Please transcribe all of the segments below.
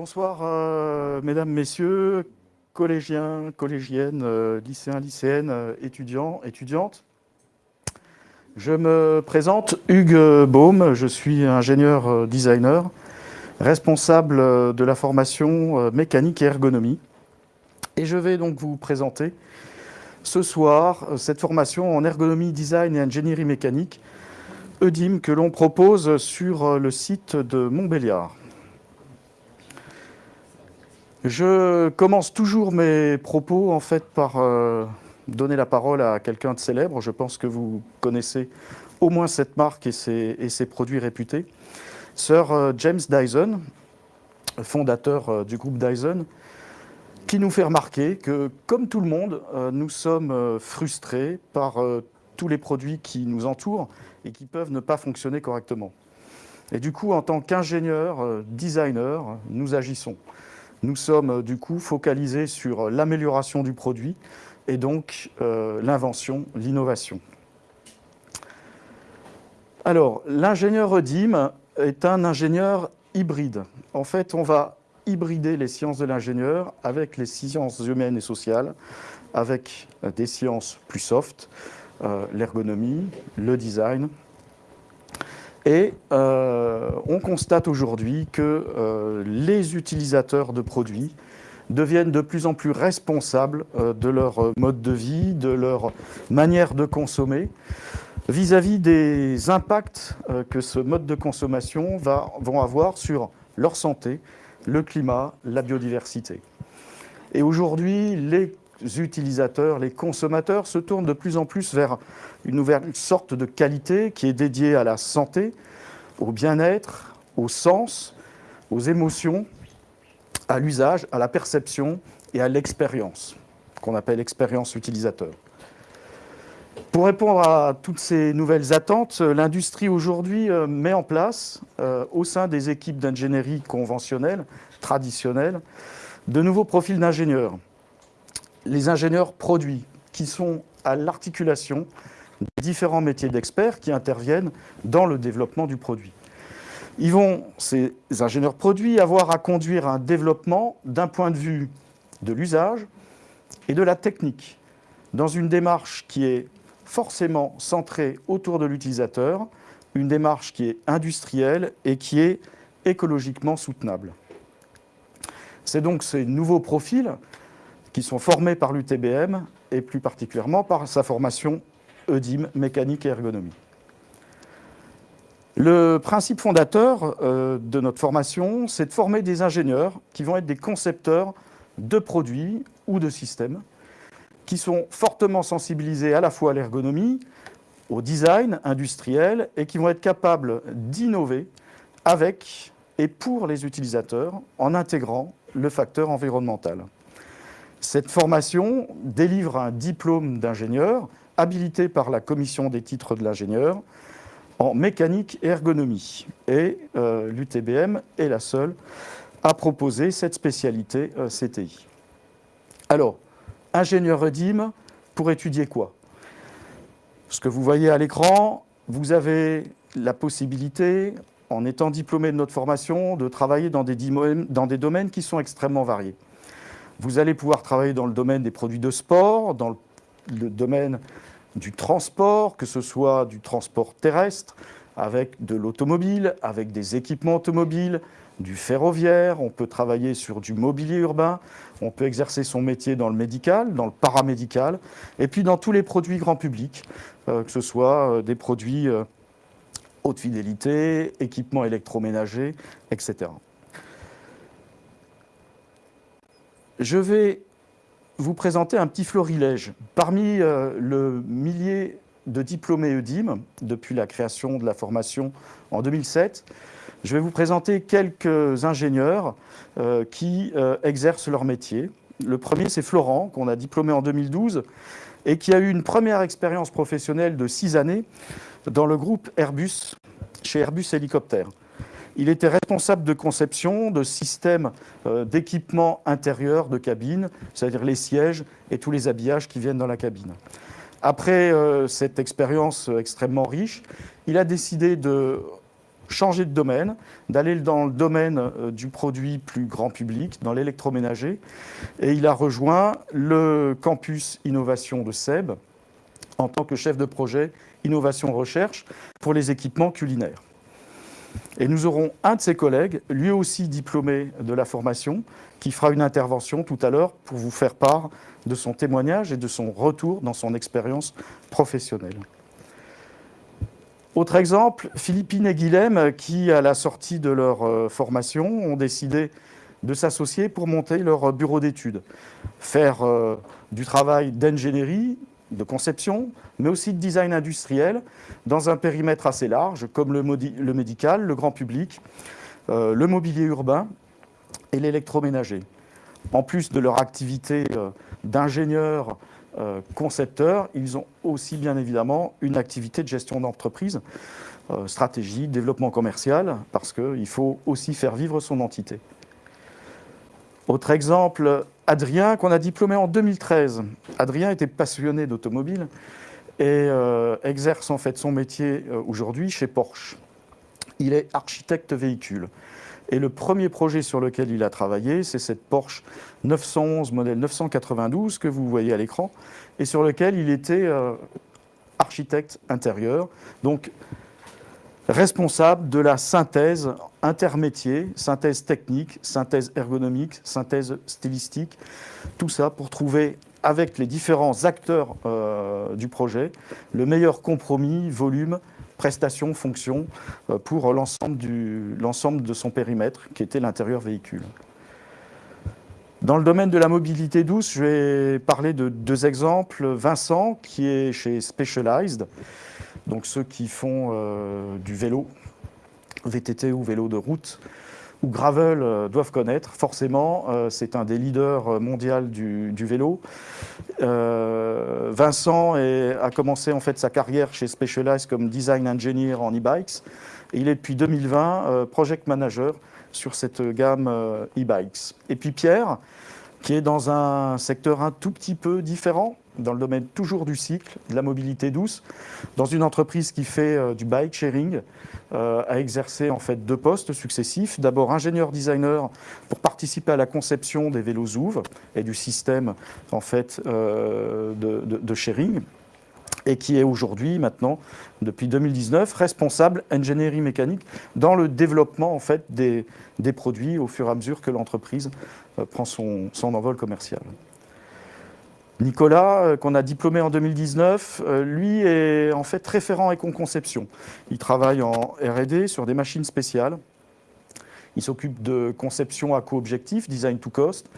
Bonsoir, euh, mesdames, messieurs, collégiens, collégiennes, euh, lycéens, lycéennes, euh, étudiants, étudiantes. Je me présente, Hugues Baume, je suis ingénieur designer, responsable de la formation mécanique et ergonomie. Et je vais donc vous présenter ce soir cette formation en ergonomie, design et ingénierie mécanique, EDIM, que l'on propose sur le site de Montbéliard. Je commence toujours mes propos en fait par euh, donner la parole à quelqu'un de célèbre. Je pense que vous connaissez au moins cette marque et ses, produits réputés. Sir euh, James Dyson, fondateur euh, du groupe Dyson, qui nous fait remarquer que, comme tout le monde, nous sommes frustrés par tous les produits qui nous entourent et qui peuvent ne pas fonctionner correctement. Et du coup, en tant qu'ingénieur, designer, nous agissons. Nous sommes euh, du coup focalisés sur l'amélioration du produit et donc euh, l'invention, l'innovation. Alors, l'ingénieur EDIM est un ingénieur hybride. En fait, on va hybrider les sciences de l'ingénieur avec les sciences humaines et sociales, avec des sciences plus soft, euh, l'ergonomie, le design, et euh, on constate aujourd'hui que euh, les utilisateurs de produits deviennent de plus en plus responsables euh, de leur mode de vie, de leur manière de consommer, vis-à-vis des impacts que ce mode de consommation va vont avoir sur leur santé, le climat, la biodiversité. Et aujourd'hui, les utilisateurs, les consommateurs se tournent de plus en plus vers une nouvelle sorte de qualité qui est dédiée à la santé, au bien-être, au sens, aux émotions, à l'usage, à la perception et à l'expérience, qu'on appelle expérience utilisateur. Pour répondre à toutes ces nouvelles attentes, l'industrie aujourd'hui euh, met en place, euh, au sein des équipes d'ingénierie conventionnelles, traditionnelles, de nouveaux profils d'ingénieurs les ingénieurs produits, qui sont à l'articulation des différents métiers d'experts qui interviennent dans le développement du produit. Ils vont, ces ingénieurs produits, avoir à conduire un développement d'un point de vue de l'usage et de la technique, dans une démarche qui est forcément centrée autour de l'utilisateur, une démarche qui est industrielle et qui est écologiquement soutenable. C'est donc ces nouveaux profils qui sont formés par l'UTBM et plus particulièrement par sa formation EDIM, mécanique et ergonomie. Le principe fondateur euh, de notre formation, c'est de former des ingénieurs qui vont être des concepteurs de produits ou de systèmes, qui sont fortement sensibilisés à la fois à l'ergonomie, au design industriel et qui vont être capables d'innover avec et pour les utilisateurs en intégrant le facteur environnemental. Cette formation délivre un diplôme d'ingénieur habilité par la commission des titres de l'ingénieur en mécanique et ergonomie. Et euh, l'UTBM est la seule à proposer cette spécialité euh, CTI. Alors, ingénieur EDIM, pour étudier quoi? Ce que vous voyez à l'écran, vous avez la possibilité, en étant diplômé de notre formation, de travailler dans des, dans des domaines qui sont extrêmement variés. Vous allez pouvoir travailler dans le domaine des produits de sport, dans le domaine du transport, que ce soit du transport terrestre, avec de l'automobile, avec des équipements automobiles, du ferroviaire, on peut travailler sur du mobilier urbain, on peut exercer son métier dans le médical, dans le paramédical, et puis dans tous les produits grand public, euh, que ce soit euh, des produits euh, haute fidélité, équipements électroménagers, etc. je vais vous présenter un petit florilège. Parmi euh, le millier de diplômés EUDIM, depuis la création de la formation en 2007, je vais vous présenter quelques ingénieurs euh, qui euh, exercent leur métier. Le premier, c'est Florent, qu'on a diplômé en 2012 et qui a eu une première expérience professionnelle de six années dans le groupe Airbus, chez Airbus Hélicoptère. Il était responsable de conception de systèmes euh, d'équipement intérieur de cabine, c'est-à-dire les sièges et tous les habillages qui viennent dans la cabine. Après euh, cette expérience extrêmement riche, il a décidé de changer de domaine, d'aller dans le domaine du produit plus grand public, dans l'électroménager. Et il a rejoint le campus innovation de SEB en tant que chef de projet innovation recherche pour les équipements culinaires. Et nous aurons un de ses collègues, lui aussi diplômé de la formation, qui fera une intervention tout à l'heure pour vous faire part de son témoignage et de son retour dans son expérience professionnelle. Autre exemple, Philippine et Guilhem, qui, à la sortie de leur euh, formation, ont décidé de s'associer pour monter leur bureau d'études, faire euh, du travail d'ingénierie, de conception, mais aussi de design industriel, dans un périmètre assez large, comme le, médical, le grand public, euh, le mobilier urbain et l'électroménager. En plus de leur activité euh, d'ingénieurs euh, concepteurs, ils ont aussi bien évidemment une activité de gestion d'entreprise, stratégie, développement commercial, parce qu'il faut aussi faire vivre son entité. Autre exemple, Adrien, qu'on a diplômé en 2013. Adrien était passionné d'automobile et euh, exerce en fait son métier euh, aujourd'hui chez Porsche. Il est architecte véhicule. Et le premier projet sur lequel il a travaillé, c'est cette Porsche 911 modèle 992 que vous voyez à l'écran, et sur lequel il était euh, architecte intérieur. Donc, responsable de la synthèse intermétier, synthèse technique, synthèse ergonomique, synthèse stylistique, tout ça pour trouver avec les différents acteurs euh, du projet le meilleur compromis, volume, prestation, fonction euh, pour l'ensemble de son périmètre qui était l'intérieur véhicule. Dans le domaine de la mobilité douce, je vais parler de deux exemples. Vincent, qui est chez Specialized, donc ceux qui font euh, du vélo, VTT ou vélo de route, ou gravel euh, doivent connaître. Forcément, euh, c'est un des leaders mondiaux du, vélo. Vincent a commencé en fait sa carrière chez Specialized comme design engineer en e-bikes. Et il est depuis 2020 project manager sur cette gamme e-bikes. Et puis Pierre, qui est dans un secteur un tout petit peu différent, dans le domaine toujours du cycle, de la mobilité douce, dans une entreprise qui fait euh, du bike sharing, euh, a exercé en fait deux postes successifs. D'abord ingénieur designer pour participer à la conception des vélos ZOUV et du système en fait euh, de, sharing et qui est aujourd'hui, maintenant, depuis 2019, responsable ingénierie mécanique dans le développement en fait, des, des produits au fur et à mesure que l'entreprise prend son, son envol commercial. Nicolas, euh, qu'on a diplômé en 2019, euh, lui est en fait référent éco-conception. Il travaille en R&D sur des machines spéciales. Il s'occupe de conception à co-objectif, design to cost.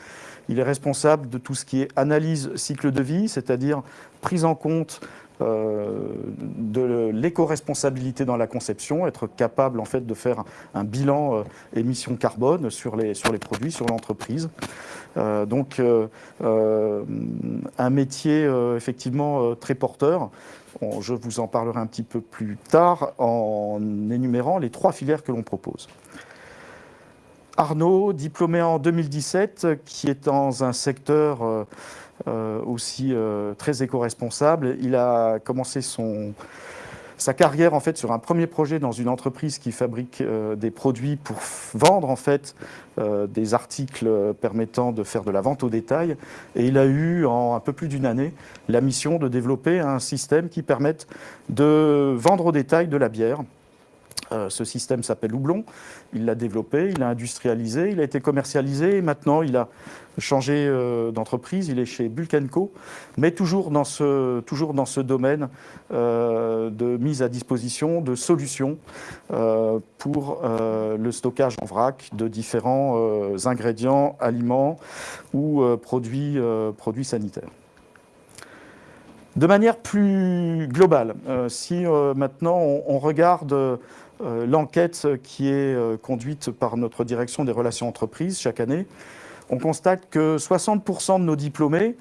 Il est responsable de tout ce qui est analyse cycle de vie, c'est-à-dire prise en compte euh, de l'éco-responsabilité dans la conception, être capable en fait de faire un bilan émissions carbone sur les, sur les produits, sur l'entreprise. Euh, donc euh, euh, un métier effectivement très porteur. je vous en parlerai un petit peu plus tard en énumérant les trois filières que l'on propose. Arnaud, diplômé en 2017, qui est dans un secteur aussi très éco-responsable. Il a commencé sa carrière en fait sur un premier projet dans une entreprise qui fabrique euh, des produits pour vendre en fait euh, des articles permettant de faire de la vente au détail et il a eu en un peu plus d'une année la mission de développer un système qui permette de vendre au détail de la bière euh, ce système s'appelle Houblon. Il l'a développé, il l'a industrialisé, il a été commercialisé et maintenant il a changé euh, d'entreprise. Il est chez Bulkenco, mais toujours dans ce, toujours dans ce domaine euh, de mise à disposition de solutions pour le stockage en vrac de différents ingrédients, aliments ou produits, produits sanitaires. De manière plus globale, si maintenant on regarde l'enquête qui est euh, conduite par notre direction des relations entreprises chaque année, on constate que 60% de nos diplômés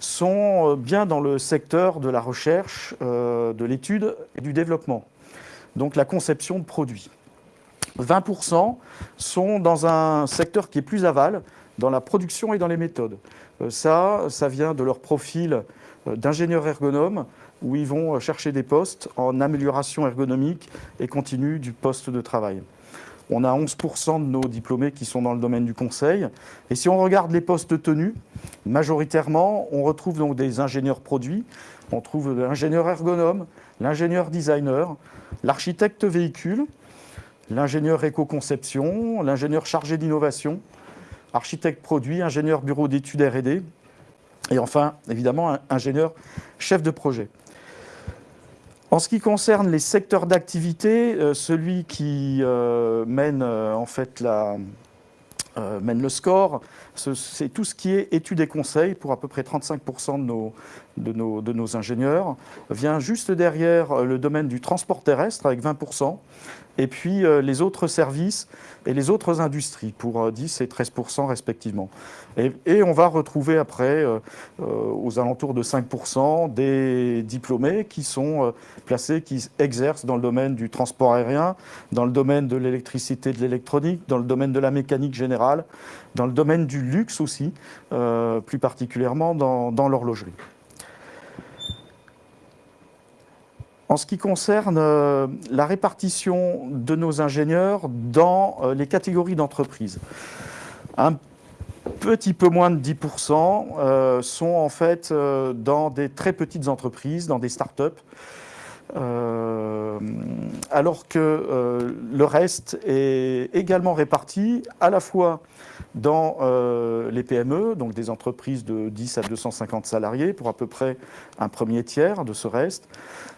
sont euh, bien dans le secteur de la recherche, de l'étude et du développement, donc la conception de produits. 20% sont dans un secteur qui est plus aval, dans la production et dans les méthodes. Ça, ça vient de leur profil d'ingénieur ergonome, où ils vont chercher des postes en amélioration ergonomique et continue du poste de travail. On a 11% de nos diplômés qui sont dans le domaine du conseil. Et si on regarde les postes tenus, majoritairement, on retrouve donc des ingénieurs produits, on trouve l'ingénieur ergonome, l'ingénieur designer, l'architecte véhicule, l'ingénieur éco-conception, l'ingénieur chargé d'innovation, architecte produit, ingénieur bureau d'études R&D, et enfin, évidemment, ingénieur chef de projet. En ce qui concerne les secteurs d'activité, euh, celui qui euh, mène euh, en fait la, mène le score, c'est tout ce qui est études et conseils pour à peu près 35% de nos, de, nos, ingénieurs. Vient juste derrière le domaine du transport terrestre avec 20% et puis les autres services et les autres industries pour 10 euh, et 13% respectivement. Et, on va retrouver après, euh, aux alentours de 5% des diplômés qui sont placés, qui exercent dans le domaine du transport aérien, dans le domaine de l'électricité, de l'électronique, dans le domaine de la mécanique générale, dans le domaine du luxe aussi, plus particulièrement dans l'horlogerie. En ce qui concerne euh, la répartition de nos ingénieurs dans euh, les catégories d'entreprises, un petit peu moins de 10% euh, sont en fait dans des très petites entreprises, dans des start-up, alors que le reste est également réparti à la fois dans les PME, donc des entreprises de 10 à 250 salariés, pour à peu près un premier tiers de ce reste,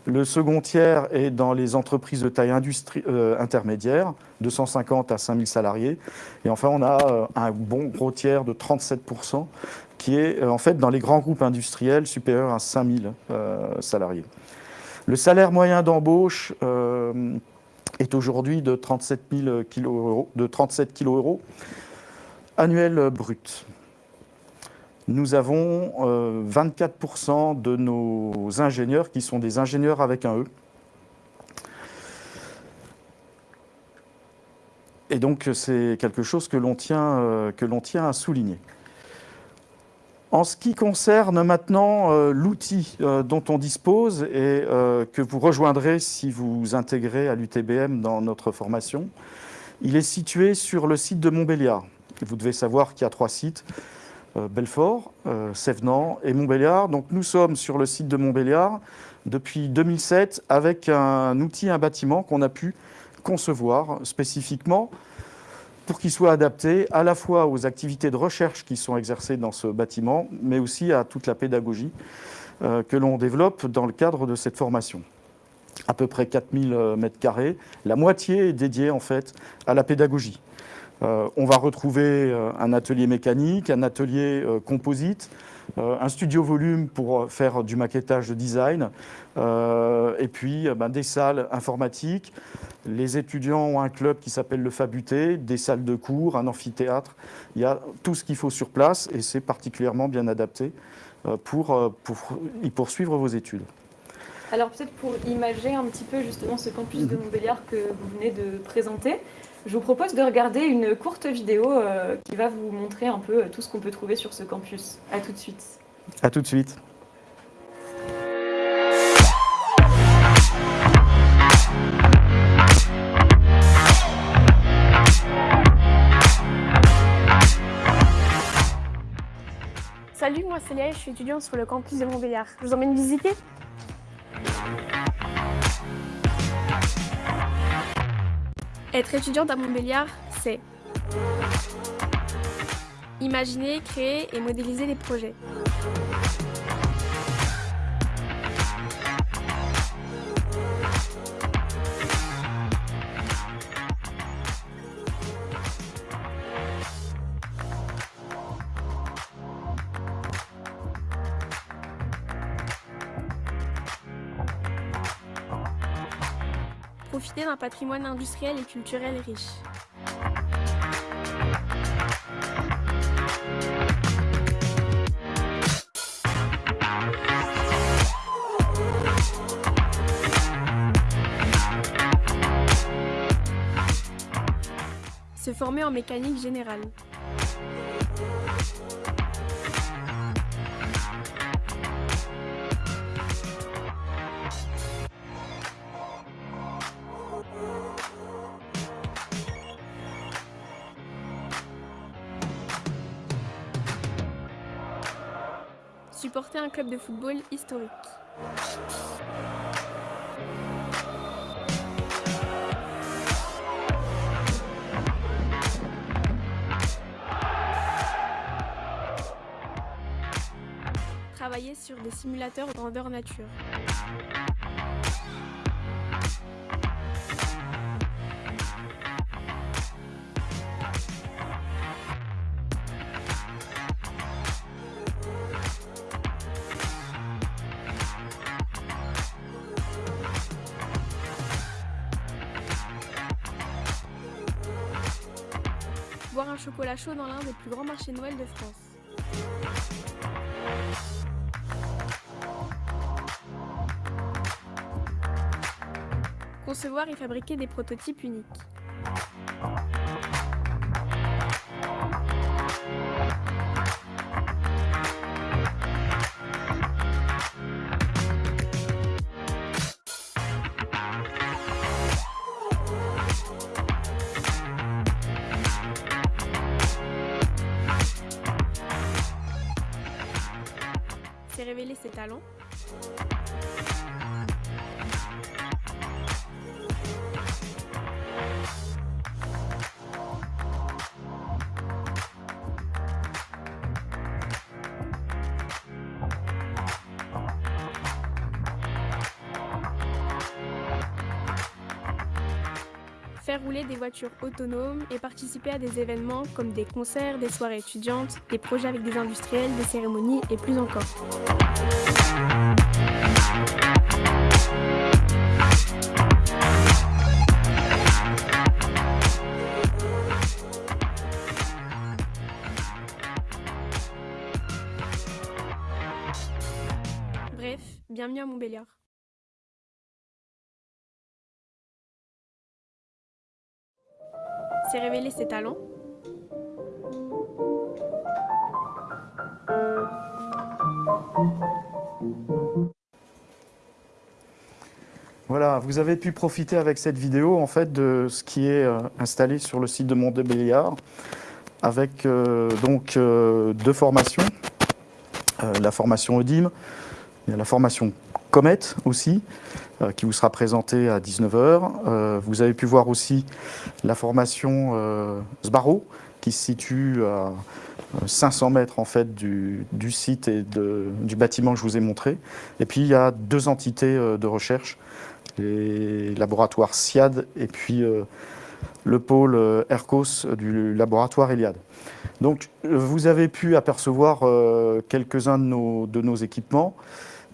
le second tiers est dans les entreprises de taille euh, intermédiaire, 250 à 5000 salariés. Et enfin, on a euh, un bon gros tiers de 37% qui est euh, en fait dans les grands groupes industriels supérieurs à 5000 salariés. Le salaire moyen d'embauche est aujourd'hui de 37 000 kg de 37 kg euros annuel brut nous avons 24% euh, de nos ingénieurs qui sont des ingénieurs avec un E. Et donc, c'est quelque chose que l'on tient, euh, tient, à souligner. En ce qui concerne maintenant euh, l'outil dont on dispose et que vous rejoindrez si vous intégrez à l'UTBM dans notre formation, il est situé sur le site de Montbéliard. Vous devez savoir qu'il y a trois sites. Euh, Belfort, euh, Sévenant et Montbéliard. Donc nous sommes sur le site de Montbéliard depuis 2007 avec un outil, un bâtiment qu'on a pu concevoir spécifiquement pour qu'il soit adapté à la fois aux activités de recherche qui sont exercées dans ce bâtiment, mais aussi à toute la pédagogie euh, que l'on développe dans le cadre de cette formation. À peu près 4000 m2, la moitié est dédiée en fait à la pédagogie. Euh, on va retrouver euh, un atelier mécanique, un atelier euh, composite, un studio volume pour faire du maquettage de design, et puis ben, des salles informatiques. Les étudiants ont un club qui s'appelle le Fabuté, des salles de cours, un amphithéâtre. Il y a tout ce qu'il faut sur place et c'est particulièrement bien adapté pour, pour y poursuivre vos études. Alors peut-être pour imager un petit peu justement ce campus de Montbéliard que vous venez de présenter, je vous propose de regarder une courte vidéo euh, qui va vous montrer un peu euh, tout ce qu'on peut trouver sur ce campus. A tout de suite. A tout de suite. Salut, moi c'est Léa je suis étudiante sur le campus de Montbéliard. Je vous emmène visiter Être étudiante à Montbéliard, c'est imaginer, créer et modéliser des projets. D'un patrimoine industriel et culturel riche. Se former en mécanique générale. Un club de football historique. Travailler sur des simulateurs grandeur nature. Chocolat chaud dans l'un des plus grands marchés Noël de France. Concevoir et fabriquer des prototypes uniques. Voitures autonomes et participer à des événements comme des concerts, des soirées étudiantes, des projets avec des industriels, des cérémonies et plus encore. Bref, bienvenue à Montbéliard. Révéler ses talents. Voilà, vous avez pu profiter avec cette vidéo en fait de ce qui est euh, installé sur le site de Montbéliard avec euh, donc euh, deux formations, la formation ODIM, a la formation Comet aussi, euh, qui vous sera présentée à 19h. vous avez pu voir aussi la formation euh, Sbarro, qui se situe à euh, 500 mètres en fait du, site et du bâtiment que je vous ai montré. Et puis il y a deux entités euh, de recherche, les laboratoires SIAD et puis euh, le pôle euh, ERCOS du laboratoire Eliade. Donc euh, vous avez pu apercevoir euh, quelques-uns de nos équipements.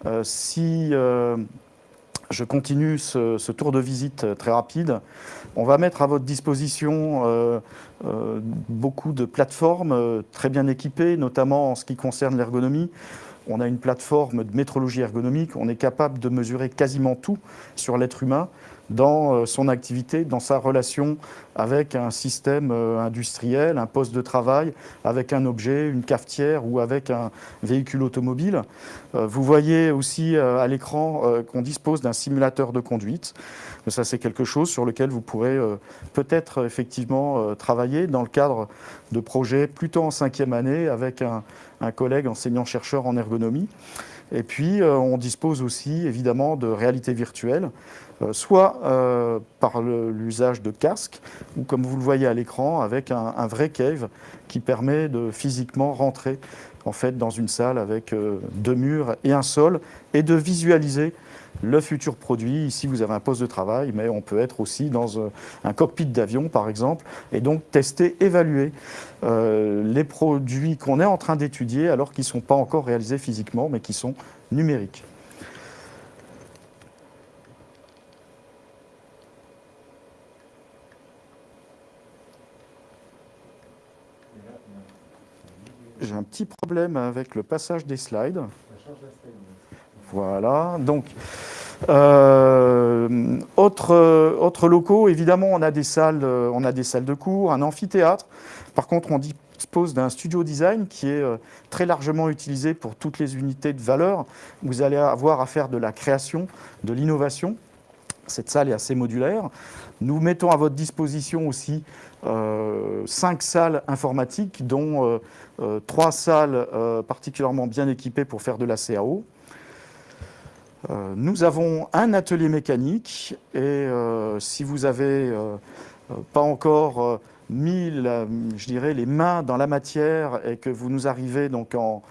Euh, si euh, je continue ce, tour de visite euh, très rapide, on va mettre à votre disposition beaucoup de plateformes très bien équipées, notamment en ce qui concerne l'ergonomie. On a une plateforme de métrologie ergonomique, on est capable de mesurer quasiment tout sur l'être humain dans euh, son activité, dans sa relation avec un système euh, industriel, un poste de travail, avec un objet, une cafetière ou avec un véhicule automobile. Euh, Vous voyez aussi à l'écran qu'on dispose d'un simulateur de conduite. Ça, c'est quelque chose sur lequel vous pourrez peut-être effectivement travailler dans le cadre de projets plutôt en cinquième année avec un, un collègue enseignant-chercheur en ergonomie. Et puis, on dispose aussi évidemment de réalité virtuelle, soit euh, par l'usage de casques, ou comme vous le voyez à l'écran, avec un, vrai cave qui permet de physiquement rentrer en fait dans une salle avec euh, deux murs et un sol, et de visualiser le futur produit. Ici, vous avez un poste de travail, mais on peut être aussi dans euh, un cockpit d'avion, par exemple, et donc tester, évaluer euh, les produits qu'on est en train d'étudier alors qu'ils ne sont pas encore réalisés physiquement, mais qui sont numériques. J'ai un petit problème avec le passage des slides. Voilà, donc euh, autre, locaux, évidemment, on a des salles, on a des salles de cours, un amphithéâtre. Par contre, on dispose d'un studio design qui est euh, très largement utilisé pour toutes les unités de valeur. Vous allez avoir à faire de la création, de l'innovation. Cette salle est assez modulaire. Nous mettons à votre disposition aussi cinq salles informatiques, dont trois salles particulièrement bien équipées pour faire de la CAO. nous avons un atelier mécanique et si vous avez pas encore mis, je dirais, les mains dans la matière et que vous nous arrivez donc en,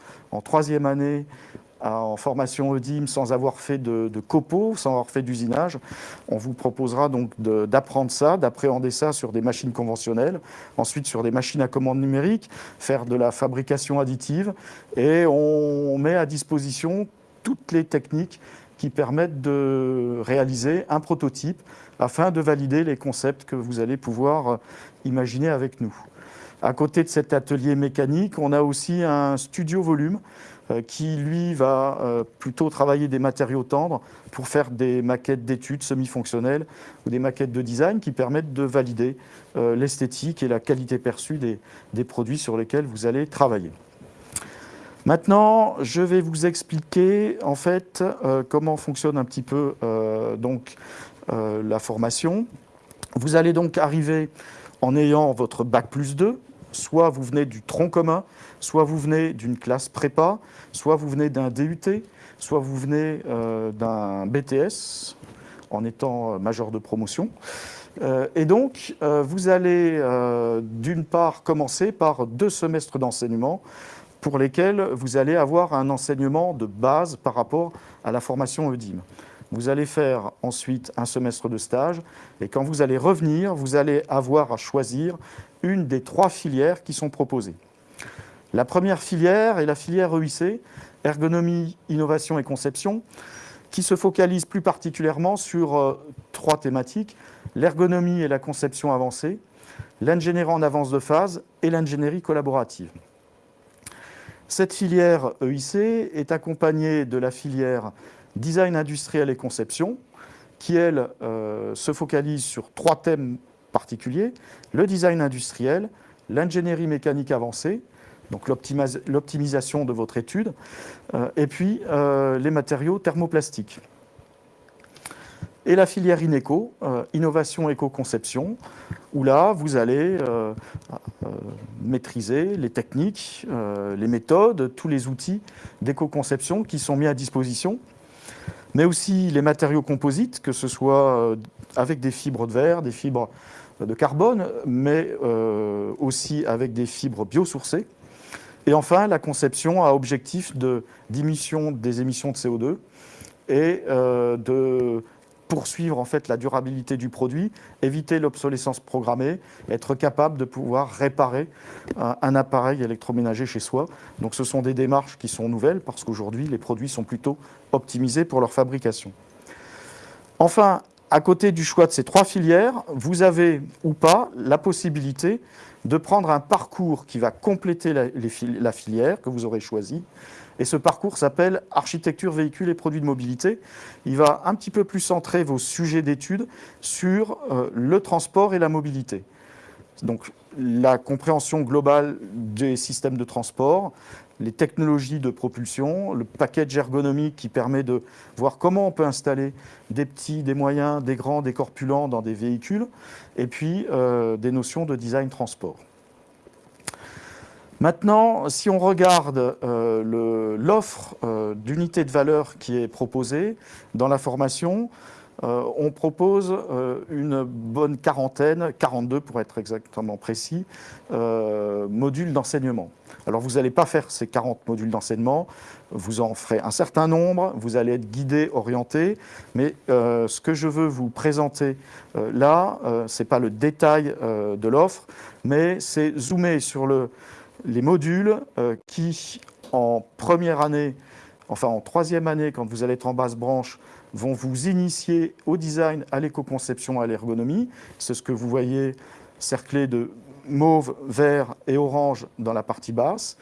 troisième année en formation EDIM sans avoir fait de, de copeaux, sans avoir fait d'usinage, on vous proposera donc d'apprendre ça, d'appréhender ça sur des machines conventionnelles, ensuite sur des machines à commande numérique, faire de la fabrication additive et on met à disposition toutes les techniques qui permettent de réaliser un prototype afin de valider les concepts que vous allez pouvoir euh, imaginer avec nous. À côté de cet atelier mécanique, on a aussi un studio volume qui, lui, va euh, plutôt travailler des matériaux tendres pour faire des maquettes d'études semi-fonctionnelles ou des maquettes de design qui permettent de valider l'esthétique et la qualité perçue des, produits sur lesquels vous allez travailler. Maintenant, je vais vous expliquer en fait comment fonctionne un petit peu donc, euh, la formation. Vous allez donc arriver en ayant votre bac plus 2, soit vous venez du tronc commun, soit vous venez d'une classe prépa, soit vous venez d'un DUT, soit vous venez euh, d'un BTS en étant euh, major de promotion. et donc, vous allez d'une part commencer par deux semestres d'enseignement pour lesquels vous allez avoir un enseignement de base par rapport à la formation EDIM. Vous allez faire ensuite un semestre de stage et quand vous allez revenir, vous allez avoir à choisir une des trois filières qui sont proposées. La première filière est la filière EIC, ergonomie, innovation et conception, qui se focalise plus particulièrement sur euh, trois thématiques, l'ergonomie et la conception avancée, l'ingénierie en avance de phase et l'ingénierie collaborative. Cette filière EIC est accompagnée de la filière design industriel et conception, qui, elle, euh, se focalise sur trois thèmes particuliers, le design industriel, l'ingénierie mécanique avancée, donc l'optimisation de votre étude, euh, et puis euh, les matériaux thermoplastiques. Et la filière INECO, innovation éco-conception, où là, vous allez maîtriser les techniques, les méthodes, tous les outils d'éco-conception qui sont mis à disposition mais aussi les matériaux composites, que ce soit euh, avec des fibres de verre, des fibres de carbone, mais euh, aussi avec des fibres biosourcées. Et enfin, la conception a objectif de diminution des émissions de CO2 et euh, de poursuivre en fait la durabilité du produit, éviter l'obsolescence programmée, être capable de pouvoir réparer un, appareil électroménager chez soi. Donc ce sont des démarches qui sont nouvelles parce qu'aujourd'hui les produits sont plutôt optimisés pour leur fabrication. Enfin, à côté du choix de ces trois filières, vous avez ou pas la possibilité de prendre un parcours qui va compléter la, filière que vous aurez choisie et ce parcours s'appelle Architecture, véhicules et produits de mobilité. Il va un petit peu plus centrer vos sujets d'études sur euh, le transport et la mobilité. Donc la compréhension globale des systèmes de transport, les technologies de propulsion, le package ergonomique qui permet de voir comment on peut installer des petits, des moyens, des grands, des corpulents dans des véhicules, et puis euh, des notions de design transport. Maintenant, si on regarde euh, l'offre euh, d'unité de valeur qui est proposée dans la formation, euh, on propose une bonne quarantaine, 42 pour être exactement précis, modules d'enseignement. Alors vous n'allez pas faire ces 40 modules d'enseignement, vous en ferez un certain nombre, vous allez être guidé, orienté, mais ce que je veux vous présenter là, ce n'est pas le détail de l'offre, mais c'est zoomer sur le, les modules euh, qui, en première année, enfin en troisième année, quand vous allez être en basse branche, vont vous initier au design, à l'éco-conception, à l'ergonomie. C'est ce que vous voyez cerclé de mauve, vert et orange dans la partie basse.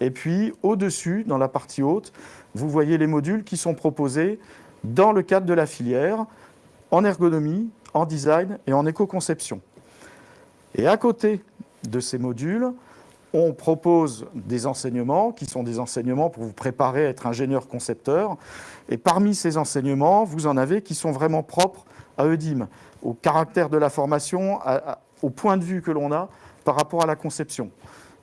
Et puis, au-dessus, dans la partie haute, vous voyez les modules qui sont proposés dans le cadre de la filière, en ergonomie, en design et en éco-conception. Et à côté de ces modules, on propose des enseignements qui sont des enseignements pour vous préparer à être ingénieur concepteur. Et parmi ces enseignements, vous en avez qui sont vraiment propres à EDIM, au caractère de la formation, au point de vue que l'on a par rapport à la conception.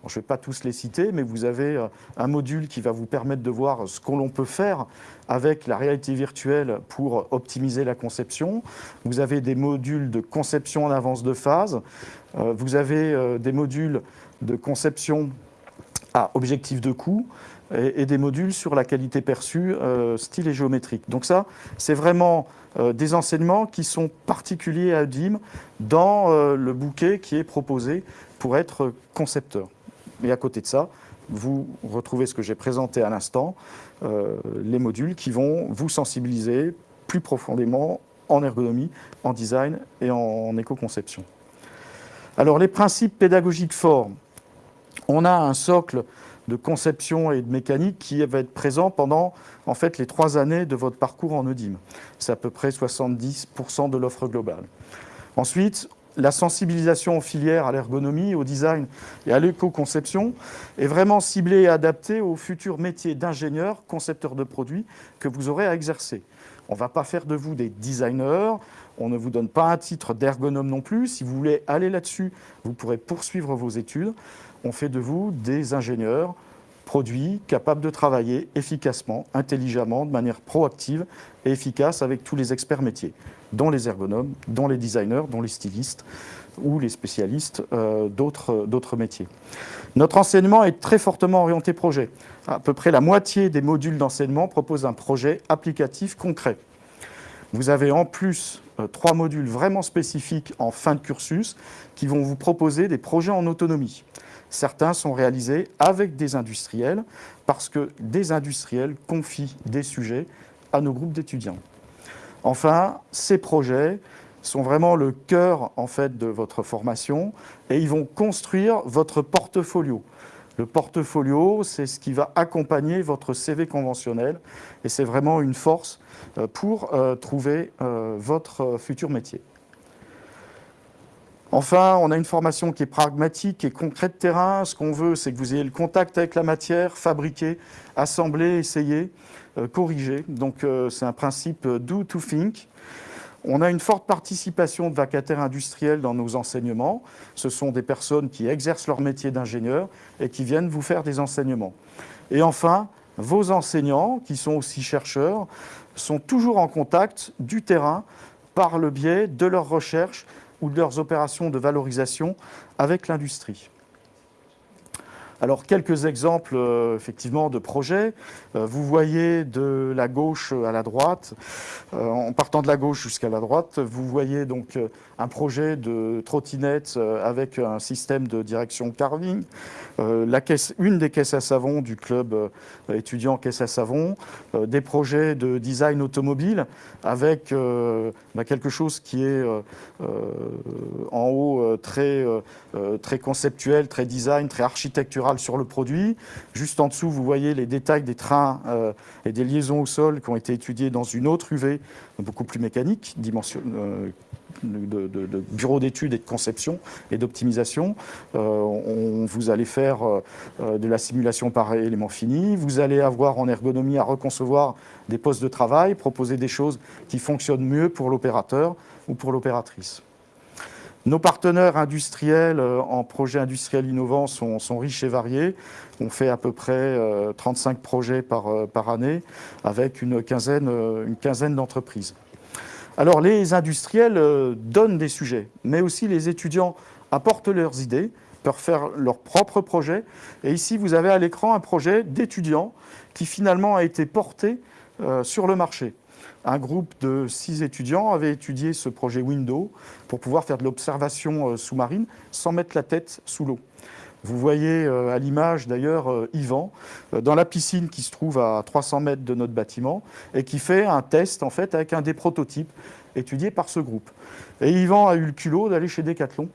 je ne vais pas tous les citer, mais vous avez euh, un module qui va vous permettre de voir ce que l'on peut faire avec la réalité virtuelle pour optimiser la conception. Vous avez des modules de conception en avance de phase. Euh, vous avez euh, des modules de conception à objectif de coût et, des modules sur la qualité perçue, style et géométrique. Donc ça, c'est vraiment des enseignements qui sont particuliers à DIM dans le bouquet qui est proposé pour être concepteur. Et à côté de ça, vous retrouvez ce que j'ai présenté à l'instant, les modules qui vont vous sensibiliser plus profondément en ergonomie, en design et en éco-conception. Alors les principes pédagogiques forts, on a un socle de conception et de mécanique qui va être présent pendant en fait les trois années de votre parcours en EDIM. C'est à peu près 70% de l'offre globale. Ensuite, la sensibilisation aux filières, à l'ergonomie, au design et à l'éco-conception est vraiment ciblée et adaptée au futur métier d'ingénieur, concepteur de produits que vous aurez à exercer. On ne va pas faire de vous des designers, on ne vous donne pas un titre d'ergonome non plus. Si vous voulez aller là-dessus, vous pourrez poursuivre vos études. On fait de vous des ingénieurs produits capables de travailler efficacement, intelligemment, de manière proactive et efficace avec tous les experts métiers, dont les ergonomes, dont les designers, dont les stylistes ou les spécialistes euh, d'autres métiers. Notre enseignement est très fortement orienté projet. À peu près la moitié des modules d'enseignement proposent un projet applicatif concret. Vous avez en plus euh, trois modules vraiment spécifiques en fin de cursus qui vont vous proposer des projets en autonomie. Certains sont réalisés avec des industriels parce que des industriels confient des sujets à nos groupes d'étudiants. Enfin, ces projets sont vraiment le cœur en fait de votre formation et ils vont construire votre portfolio. Le portfolio, c'est ce qui va accompagner votre CV conventionnel et c'est vraiment une force euh, pour euh, trouver euh, votre futur métier. Enfin, on a une formation qui est pragmatique et concrète de terrain. Ce qu'on veut, c'est que vous ayez le contact avec la matière, fabriquer, assembler, essayer, corriger. Donc c'est un principe do to think. On a une forte participation de vacataires industriels dans nos enseignements. Ce sont des personnes qui exercent leur métier d'ingénieur et qui viennent vous faire des enseignements. Et enfin, vos enseignants, qui sont aussi chercheurs, sont toujours en contact du terrain par le biais de leurs recherches ou de leurs opérations de valorisation avec l'industrie. Alors, quelques exemples euh, effectivement de projets. Euh, vous voyez de la gauche à la droite, euh, en partant de la gauche jusqu'à la droite, vous voyez donc un projet de trottinette avec un système de direction carving, une des caisses à savon du club étudiant caisse à savon, des projets de design automobile avec bah, quelque chose qui est en haut très conceptuel, très design, très architectural sur le produit. Juste en dessous, vous voyez les détails des trains euh, et des liaisons au sol qui ont été étudiés dans une autre UV, beaucoup plus mécanique, euh, de, bureau d'études et de conception et d'optimisation. Euh, vous allez faire de la simulation par élément fini. Vous allez avoir en ergonomie à reconcevoir des postes de travail, proposer des choses qui fonctionnent mieux pour l'opérateur ou pour l'opératrice. Nos partenaires industriels euh, en projets industriels innovants sont, riches et variés. On fait à peu près 35 euh, projets par, euh, par année avec une quinzaine, une quinzaine d'entreprises. Alors les industriels donnent des sujets, mais aussi les étudiants apportent leurs idées, peuvent faire leurs propres projets. Et ici, vous avez à l'écran un projet d'étudiants qui finalement a été porté sur le marché un groupe de six étudiants avait étudié ce projet Window pour pouvoir faire de l'observation euh, sous-marine sans mettre la tête sous l'eau. Vous voyez euh, à l'image d'ailleurs euh, Yvan dans la piscine qui se trouve à 300 mètres de notre bâtiment et qui fait un test en fait avec un des prototypes étudiés par ce groupe. Et Yvan a eu le culot d'aller chez Decathlon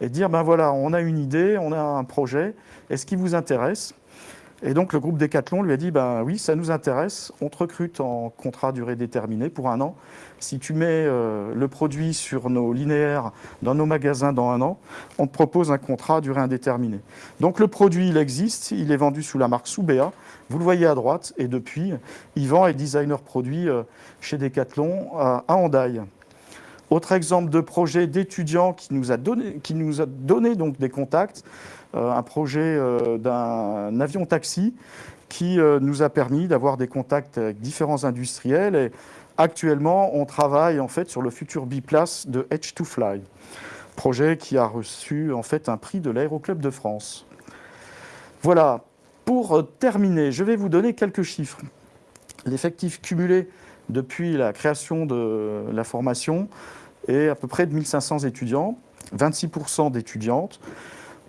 et dire ben voilà, on a une idée, on a un projet, est-ce qui vous intéresse? Et donc le groupe Decathlon lui a dit ben oui, ça nous intéresse, on te recrute en contrat durée déterminée pour un an. Si tu mets euh, le produit sur nos linéaires dans nos magasins dans un an, on te propose un contrat durée indéterminée. Donc le produit, il existe, il est vendu sous la marque Soubea. Vous le voyez à droite, et depuis, Yvan est designer produit euh, chez Decathlon à Hendaye. Autre exemple de projet d'étudiant qui nous a donné, qui nous a donné donc des contacts, un projet d'un avion taxi qui nous a permis d'avoir des contacts avec différents industriels. Et actuellement, on travaille en fait sur le futur biplace de Edge2Fly, projet qui a reçu en fait un prix de l'Aéroclub de France. Voilà, pour terminer, je vais vous donner quelques chiffres. L'effectif cumulé depuis la création de la formation est à peu près de 1500 étudiants, 26% d'étudiantes.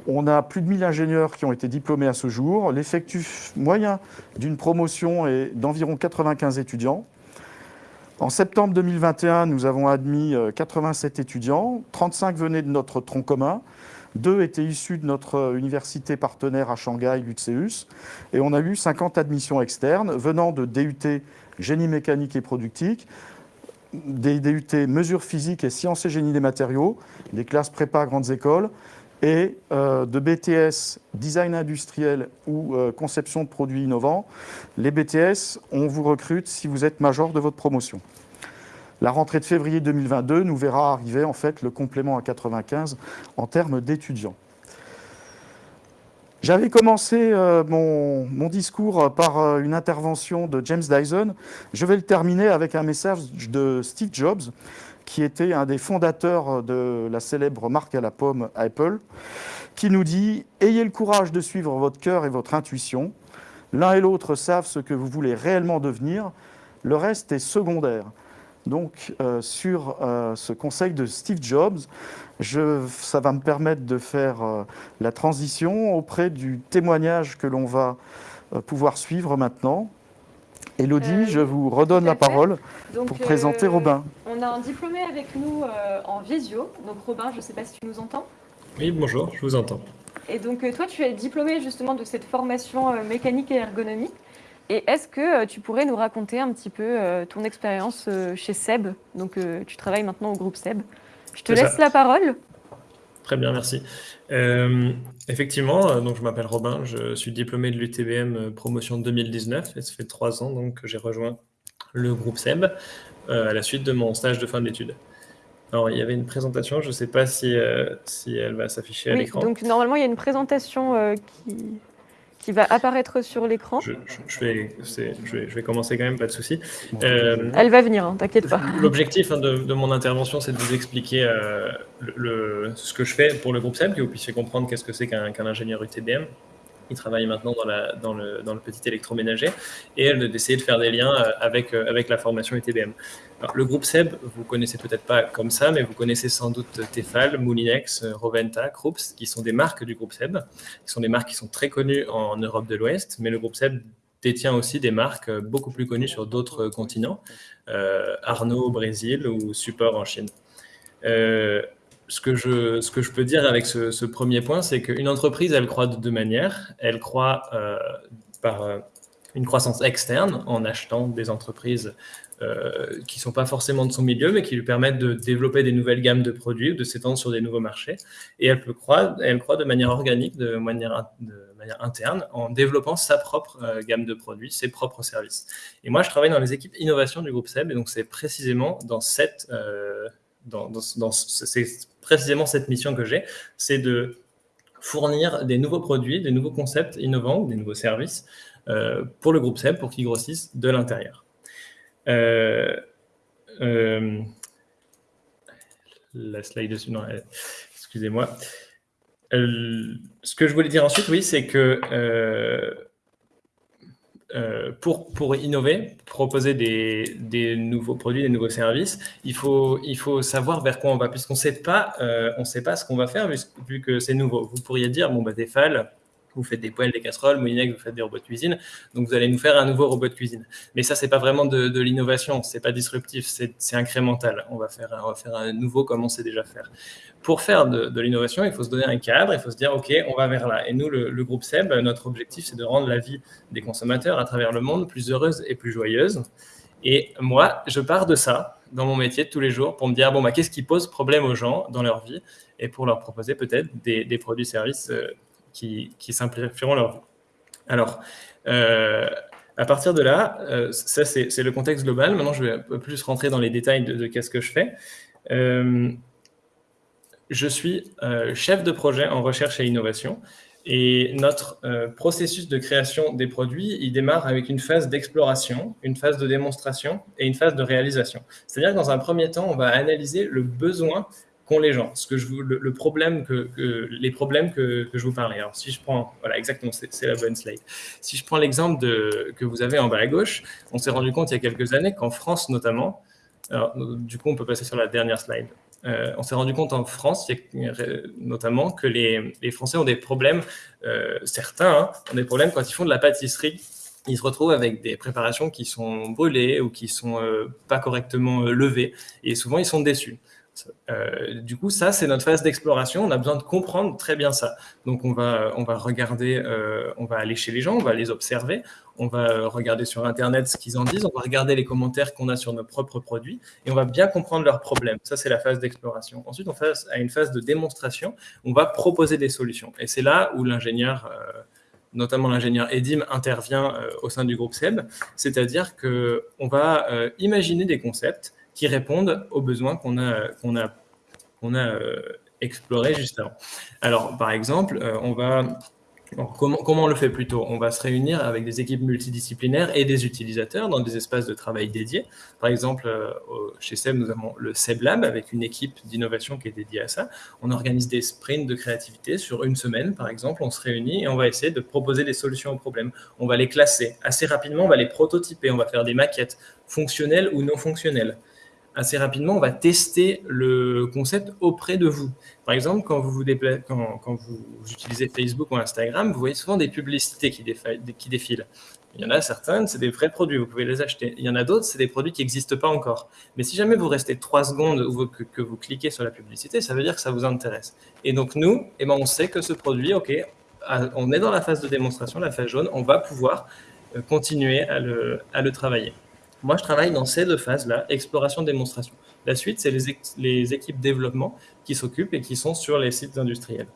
On a plus de 1000 ingénieurs qui ont été diplômés à ce jour. L'effectif moyen d'une promotion est d'environ 95 étudiants. En septembre 2021, nous avons admis 87 étudiants. 35 venaient de notre tronc commun. Deux étaient issus de notre université partenaire à Shanghai, l'UTCEUS, et on a eu 50 admissions externes venant de DUT Génie mécanique et productique, des DUT Mesures physiques et Sciences et génie des matériaux, des classes prépa grandes écoles, et euh, de BTS Design industriel ou euh, conception de produits innovants. Les BTS, on vous recrute si vous êtes major de votre promotion. La rentrée de février 2022 nous verra arriver en fait le complément à 95 en termes d'étudiants. J'avais commencé euh, mon, discours par une intervention de James Dyson. Je vais le terminer avec un message de Steve Jobs, qui était un des fondateurs de la célèbre marque à la pomme Apple, qui nous dit « Ayez le courage de suivre votre cœur et votre intuition. L'un et l'autre savent ce que vous voulez réellement devenir. Le reste est secondaire. » Donc, euh, sur euh, ce conseil de Steve Jobs, ça va me permettre de faire euh, la transition auprès du témoignage que l'on va pouvoir suivre maintenant. Elodie, je vous redonne la parole pour présenter Robin. On a un diplômé avec nous en visio. Donc Robin, je ne sais pas si tu nous entends. Oui, bonjour, je vous entends. Et donc toi, tu es diplômé justement de cette formation mécanique et ergonomie. Et est-ce que euh, tu pourrais nous raconter un petit peu euh, ton expérience euh, chez Seb? Donc, tu travailles maintenant au groupe Seb. Je te laisse la parole. Très bien, merci. effectivement, donc je m'appelle Robin, je suis diplômé de l'UTBM promotion 2019 et ça fait trois ans donc, que j'ai rejoint le groupe SEB à la suite de mon stage de fin d'études. Alors, il y avait une présentation, je ne sais pas si, si elle va s'afficher à l'écran. Donc, normalement, il y a une présentation qui, qui va apparaître sur l'écran. Je, vais, je, vais, commencer quand même, pas de souci. Euh, Elle va venir, hein, t'inquiète pas. L'objectif hein, de, mon intervention, c'est de vous expliquer euh, le, ce que je fais pour le groupe SEM, que vous puissiez comprendre qu'est-ce que c'est qu'un ingénieur UTBM. Il travaille maintenant dans, le, petit électroménager et d'essayer de faire des liens euh, avec, avec la formation UTBM le groupe SEB, vous connaissez peut-être pas comme ça, mais vous connaissez sans doute Tefal, Moulinex, Roventa, Krups, qui sont des marques du groupe SEB, qui sont des marques qui sont très connues en Europe de l'Ouest, mais le groupe SEB détient aussi des marques beaucoup plus connues sur d'autres continents, euh, Arnaud au Brésil ou Support en Chine. Euh, ce, que je, peux dire avec ce, premier point, c'est qu'une entreprise, elle croît de deux manières. Elle croît euh, par une croissance externe en achetant des entreprises euh, qui ne sont pas forcément de son milieu, mais qui lui permettent de développer des nouvelles gammes de produits ou de s'étendre sur des nouveaux marchés. Et elle peut croître, elle croît de manière organique, de manière, interne, en développant sa propre euh, gamme de produits, ses propres services. Et moi, je travaille dans les équipes innovation du groupe SEB, et donc c'est précisément dans cette, euh, c'est précisément cette mission que j'ai, c'est de fournir des nouveaux produits, des nouveaux concepts innovants, des nouveaux services pour le groupe SEB pour qu'ils grossissent de l'intérieur. Euh, euh, la slide dessus, non, excusez-moi. Euh, ce que je voulais dire ensuite, oui, c'est que pour, pour innover, proposer des, des, nouveaux produits, des nouveaux services, il faut, il faut savoir vers quoi on va, puisqu'on ne sait pas, on sait pas ce qu'on va faire vu, que c'est nouveau. Vous pourriez dire, bon, bah, Tefal, vous faites des poêles, des casseroles, Moulinex, vous faites des robots de cuisine, donc vous allez nous faire un nouveau robot de cuisine. Mais ça, c'est pas vraiment de, de l'innovation, c'est pas disruptif, c'est incrémental. On va, faire, on va faire un nouveau comme on sait déjà faire. Pour faire de, l'innovation, il faut se donner un cadre, il faut se dire, OK, on va vers là. Et nous, le, groupe SEB, notre objectif, c'est de rendre la vie des consommateurs à travers le monde plus heureuse et plus joyeuse. Et moi, je pars de ça dans mon métier de tous les jours pour me dire, bon, bah, qu'est-ce qui pose problème aux gens dans leur vie et pour leur proposer peut-être des, des produits-services euh, qui, simplifieront leur vie. Alors, euh, à partir de là, euh, ça c'est le contexte global. Maintenant, je vais un peu plus rentrer dans les détails de, qu'est-ce que je fais. je suis chef de projet en recherche et innovation. Et notre processus de création des produits, il démarre avec une phase d'exploration, une phase de démonstration et une phase de réalisation. C'est-à-dire que dans un premier temps, on va analyser le besoin qu'ont les gens, ce que je le, problème que, les problèmes que, je vous parlais. Alors, si je prends, voilà, exactement, c'est la bonne slide. Si je prends l'exemple que vous avez en bas à gauche, on s'est rendu compte il y a quelques années qu'en France notamment, du coup, on peut passer sur la dernière slide. Euh, on s'est rendu compte en France, notamment, que les, les Français ont des problèmes, euh, certains hein, ont des problèmes quand ils font de la pâtisserie. Ils se retrouvent avec des préparations qui sont brûlées ou qui sont euh, pas correctement levées, et souvent ils sont déçus. Euh, du coup, ça, c'est notre phase d'exploration. On a besoin de comprendre très bien ça. Donc, on va, on va regarder, euh, on va aller chez les gens, on va les observer, on va regarder sur Internet ce qu'ils en disent, on va regarder les commentaires qu'on a sur nos propres produits et on va bien comprendre leurs problèmes. Ça, c'est la phase d'exploration. Ensuite, on passe à une phase de démonstration. On va proposer des solutions. Et c'est là où l'ingénieur... Euh, notamment l'ingénieur Edim, intervient au sein du groupe SEB, c'est-à-dire qu'on va imaginer des concepts qui répondent aux besoins qu'on a, qu'on a, qu'on a euh, explorés juste avant. Alors, par exemple, euh, on va comment, comment, on le fait plutôt? On va se réunir avec des équipes multidisciplinaires et des utilisateurs dans des espaces de travail dédiés. Par exemple, euh, chez SEB, nous avons le SEB Lab avec une équipe d'innovation qui est dédiée à ça. On organise des sprints de créativité sur une semaine, par exemple. On se réunit et on va essayer de proposer des solutions aux problèmes. On va les classer. Assez rapidement, on va les prototyper. On va faire des maquettes fonctionnelles ou non fonctionnelles assez rapidement, on va tester le concept auprès de vous. Par exemple, quand vous, vous quand, vous utilisez Facebook ou Instagram, vous voyez souvent des publicités qui, qui défilent. Il y en a certaines, c'est des vrais produits, vous pouvez les acheter. Il y en a d'autres, c'est des produits qui n'existent pas encore. Mais si jamais vous restez trois secondes ou que, vous cliquez sur la publicité, ça veut dire que ça vous intéresse. Et donc nous, eh ben, on sait que ce produit, ok, on est dans la phase de démonstration, la phase jaune, on va pouvoir euh, continuer à le travailler. Moi, je travaille dans ces deux phases-là, exploration-démonstration. La suite, c'est les, équipes développement qui s'occupent et qui sont sur les sites industriels.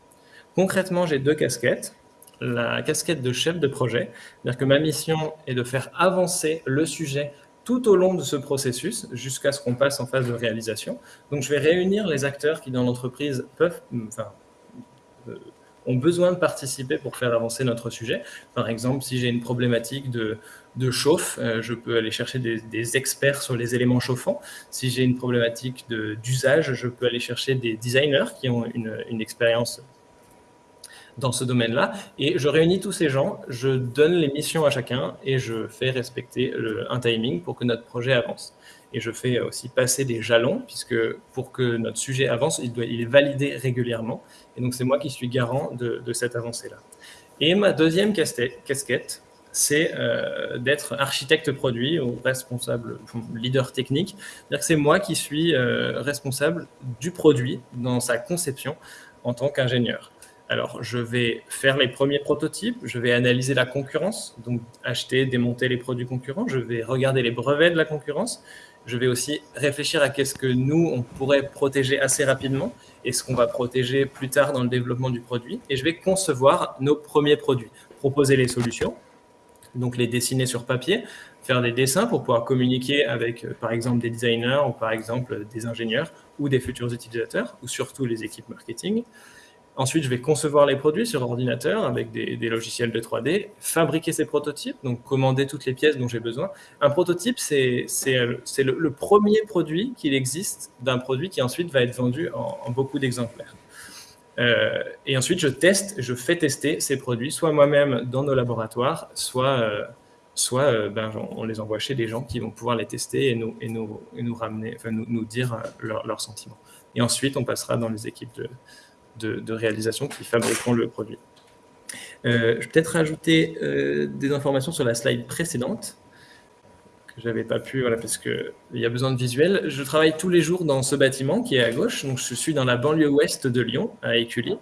Concrètement, j'ai deux casquettes. La casquette de chef de projet, c'est-à-dire que ma mission est de faire avancer le sujet tout au long de ce processus jusqu'à ce qu'on passe en phase de réalisation. Donc, je vais réunir les acteurs qui, dans l'entreprise, euh, ont besoin de participer pour faire avancer notre sujet. Par exemple, si j'ai une problématique de, de chauffe, euh, je peux aller chercher des, experts sur les éléments chauffants. Si j'ai une problématique d'usage, je peux aller chercher des designers qui ont une, expérience dans ce domaine-là. Et je réunis tous ces gens, je donne les missions à chacun et je fais respecter un timing pour que notre projet avance. Et je fais aussi passer des jalons, puisque pour que notre sujet avance, il, doit, il est validé régulièrement. Et donc, c'est moi qui suis garant de, cette avancée-là. Et ma deuxième casquette, c'est euh, d'être architecte produit ou responsable, leader technique. C'est-à-dire que c'est moi qui suis euh, responsable du produit dans sa conception en tant qu'ingénieur. Alors, je vais faire les premiers prototypes, je vais analyser la concurrence, donc acheter, démonter les produits concurrents, je vais regarder les brevets de la concurrence, je vais aussi réfléchir à qu'est-ce que nous, on pourrait protéger assez rapidement et ce qu'on va protéger plus tard dans le développement du produit. Et je vais concevoir nos premiers produits, proposer les solutions, donc les dessiner sur papier, faire des dessins pour pouvoir communiquer avec, euh, par exemple, des designers ou par exemple des ingénieurs ou des futurs utilisateurs ou surtout les équipes marketing. Ensuite, je vais concevoir les produits sur ordinateur avec des, logiciels de 3D, fabriquer ces prototypes, donc commander toutes les pièces dont j'ai besoin. Un prototype, c'est le, le, premier produit qu'il existe d'un produit qui ensuite va être vendu en, beaucoup d'exemplaires. Euh, et ensuite, je teste, je fais tester ces produits, soit moi-même dans nos laboratoires, soit, euh, soit euh, ben, on les envoie chez des gens qui vont pouvoir les tester et nous, et nous, et nous ramener, enfin, nous, nous dire leurs sentiments. Et ensuite, on passera dans les équipes de, de, réalisation qui fabriqueront le produit. Je vais peut-être rajouter des informations sur la slide précédente que j'avais pas pu, voilà, parce qu'il y a besoin de visuel. Je travaille tous les jours dans ce bâtiment qui est à gauche, donc je suis dans la banlieue ouest de Lyon, à Écully.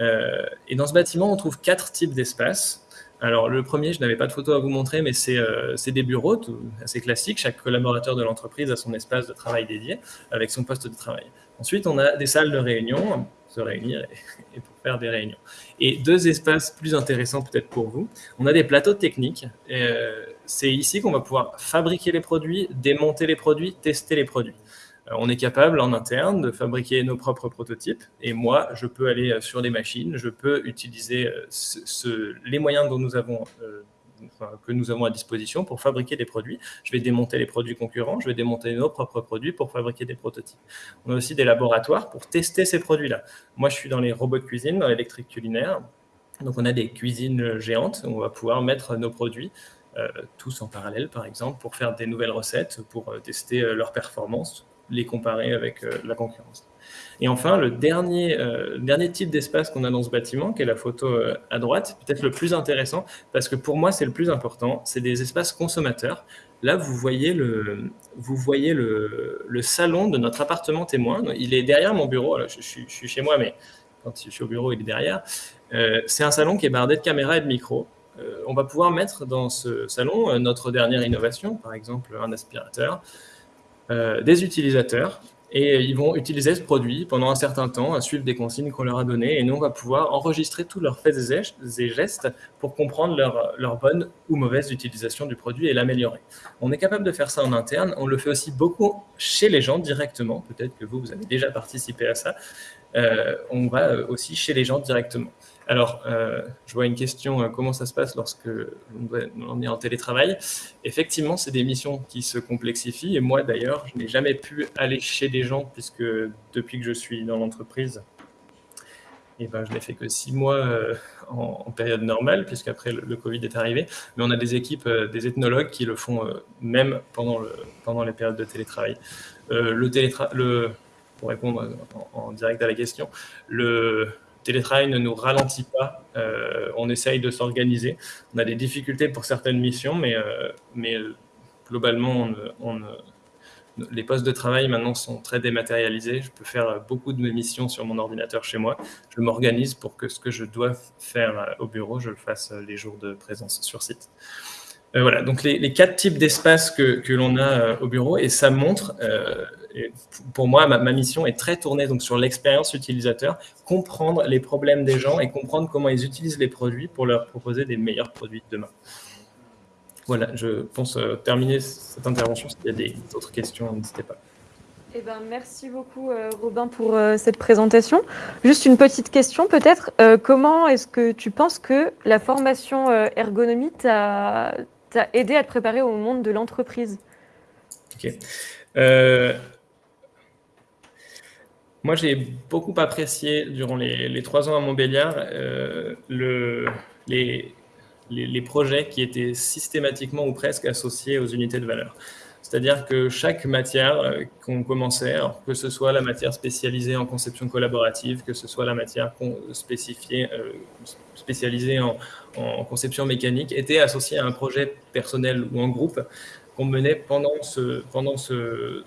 Euh, et dans ce bâtiment, on trouve quatre types d'espaces. Alors, le premier, je n'avais pas de photo à vous montrer, mais c'est des bureaux assez classiques. Chaque collaborateur de l'entreprise a son espace de travail dédié avec son poste de travail. Ensuite, on a des salles de réunion, se réunir et, pour faire des réunions. Et deux espaces plus intéressants peut-être pour vous. On a des plateaux techniques. Euh, c'est ici qu'on va pouvoir fabriquer les produits, démonter les produits, tester les produits. on est capable en interne de fabriquer nos propres prototypes et moi, je peux aller sur des machines, je peux utiliser les moyens dont nous avons que nous avons à disposition pour fabriquer des produits. Je vais démonter les produits concurrents, je vais démonter nos propres produits pour fabriquer des prototypes. On a aussi des laboratoires pour tester ces produits-là. Moi, je suis dans les robots de cuisine, dans l'électrique culinaire. Donc, on a des cuisines géantes où on va pouvoir mettre nos produits euh, tous en parallèle, par exemple, pour faire des nouvelles recettes, pour euh, tester euh, leurs performances, les comparer avec la concurrence. Et enfin, le dernier, euh, dernier type d'espace qu'on a dans ce bâtiment, qui est la photo euh, à droite, peut-être le plus intéressant, parce que pour moi, c'est le plus important, c'est des espaces consommateurs. Là, vous voyez le, vous voyez le, le, salon de notre appartement témoin. Il est derrière mon bureau. je, suis, je, suis chez moi, mais quand je suis au bureau, il est derrière. Euh, c'est un salon qui est bardé de caméras et de micros. On va pouvoir mettre dans ce salon notre dernière innovation, par exemple un aspirateur, des utilisateurs et ils vont utiliser ce produit pendant un certain temps, à suivre des consignes qu'on leur a données. Et nous, on va pouvoir enregistrer tous leurs faits et gestes pour comprendre leur, bonne ou mauvaise utilisation du produit et l'améliorer. On est capable de faire ça en interne. On le fait aussi beaucoup chez les gens directement. Peut-être que vous, vous avez déjà participé à ça. Euh, on va aussi chez les gens directement. Alors, euh, je vois une question, euh, comment ça se passe lorsque on est en télétravail? Effectivement, c'est des missions qui se complexifient. Et moi, d'ailleurs, je n'ai jamais pu aller chez des gens, puisque depuis que je suis dans l'entreprise, eh ben, je n'ai fait que six mois euh, en, période normale, puisqu'après le, le, Covid est arrivé. Mais on a des équipes, des ethnologues qui le font même pendant, le, pendant les périodes de télétravail. le télétravail, le, pour répondre en direct à la question, le télétravail ne nous ralentit pas. Euh, on essaye de s'organiser. On a des difficultés pour certaines missions, mais, euh, euh, globalement, les postes de travail maintenant sont très dématérialisés. Je peux faire beaucoup de mes missions sur mon ordinateur chez moi. Je m'organise pour que ce que je dois faire au bureau, je le fasse les jours de présence sur site. voilà, donc les, quatre types d'espaces que l'on a au bureau, et ça montre pour moi, ma, mission est très tournée donc, sur l'expérience utilisateur, comprendre les problèmes des gens et comprendre comment ils utilisent les produits pour leur proposer des meilleurs produits de demain. Voilà, je pense euh, terminer cette intervention. S'il y a des autres questions, n'hésitez pas. Eh ben, merci beaucoup, euh, Robin, pour euh, cette présentation. Juste une petite question, peut-être. comment est-ce que tu penses que la formation ergonomie t'a aidé à te préparer au monde de l'entreprise? Ok. Moi, j'ai beaucoup apprécié durant les, trois ans à Montbéliard euh, le, les, projets qui étaient systématiquement ou presque associés aux unités de valeur. C'est-à-dire que chaque matière euh, qu'on commençait, que ce soit la matière spécialisée en conception collaborative, que ce soit la matière spécifiée, euh, spécialisée en, conception mécanique, était associée à un projet personnel ou en groupe qu'on menait pendant ce, pendant ce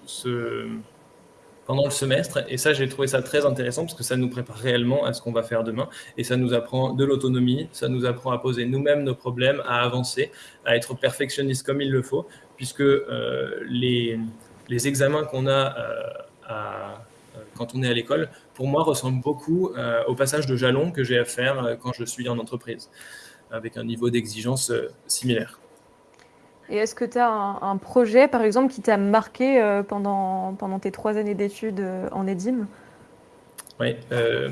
pendant le semestre. Et ça, j'ai trouvé ça très intéressant parce que ça nous prépare réellement à ce qu'on va faire demain. Et ça nous apprend de l'autonomie, ça nous apprend à poser nous-mêmes nos problèmes, à avancer, à être perfectionniste comme il le faut, puisque euh, les, les, examens qu'on a euh, euh, quand on est à l'école, pour moi, ressemblent beaucoup au passage de jalon que j'ai à faire quand je suis en entreprise, avec un niveau d'exigence similaire. Et est-ce que tu as un, projet, par exemple, qui t'a marqué euh, pendant, pendant tes trois années d'études euh, en EDIM? Oui. Euh,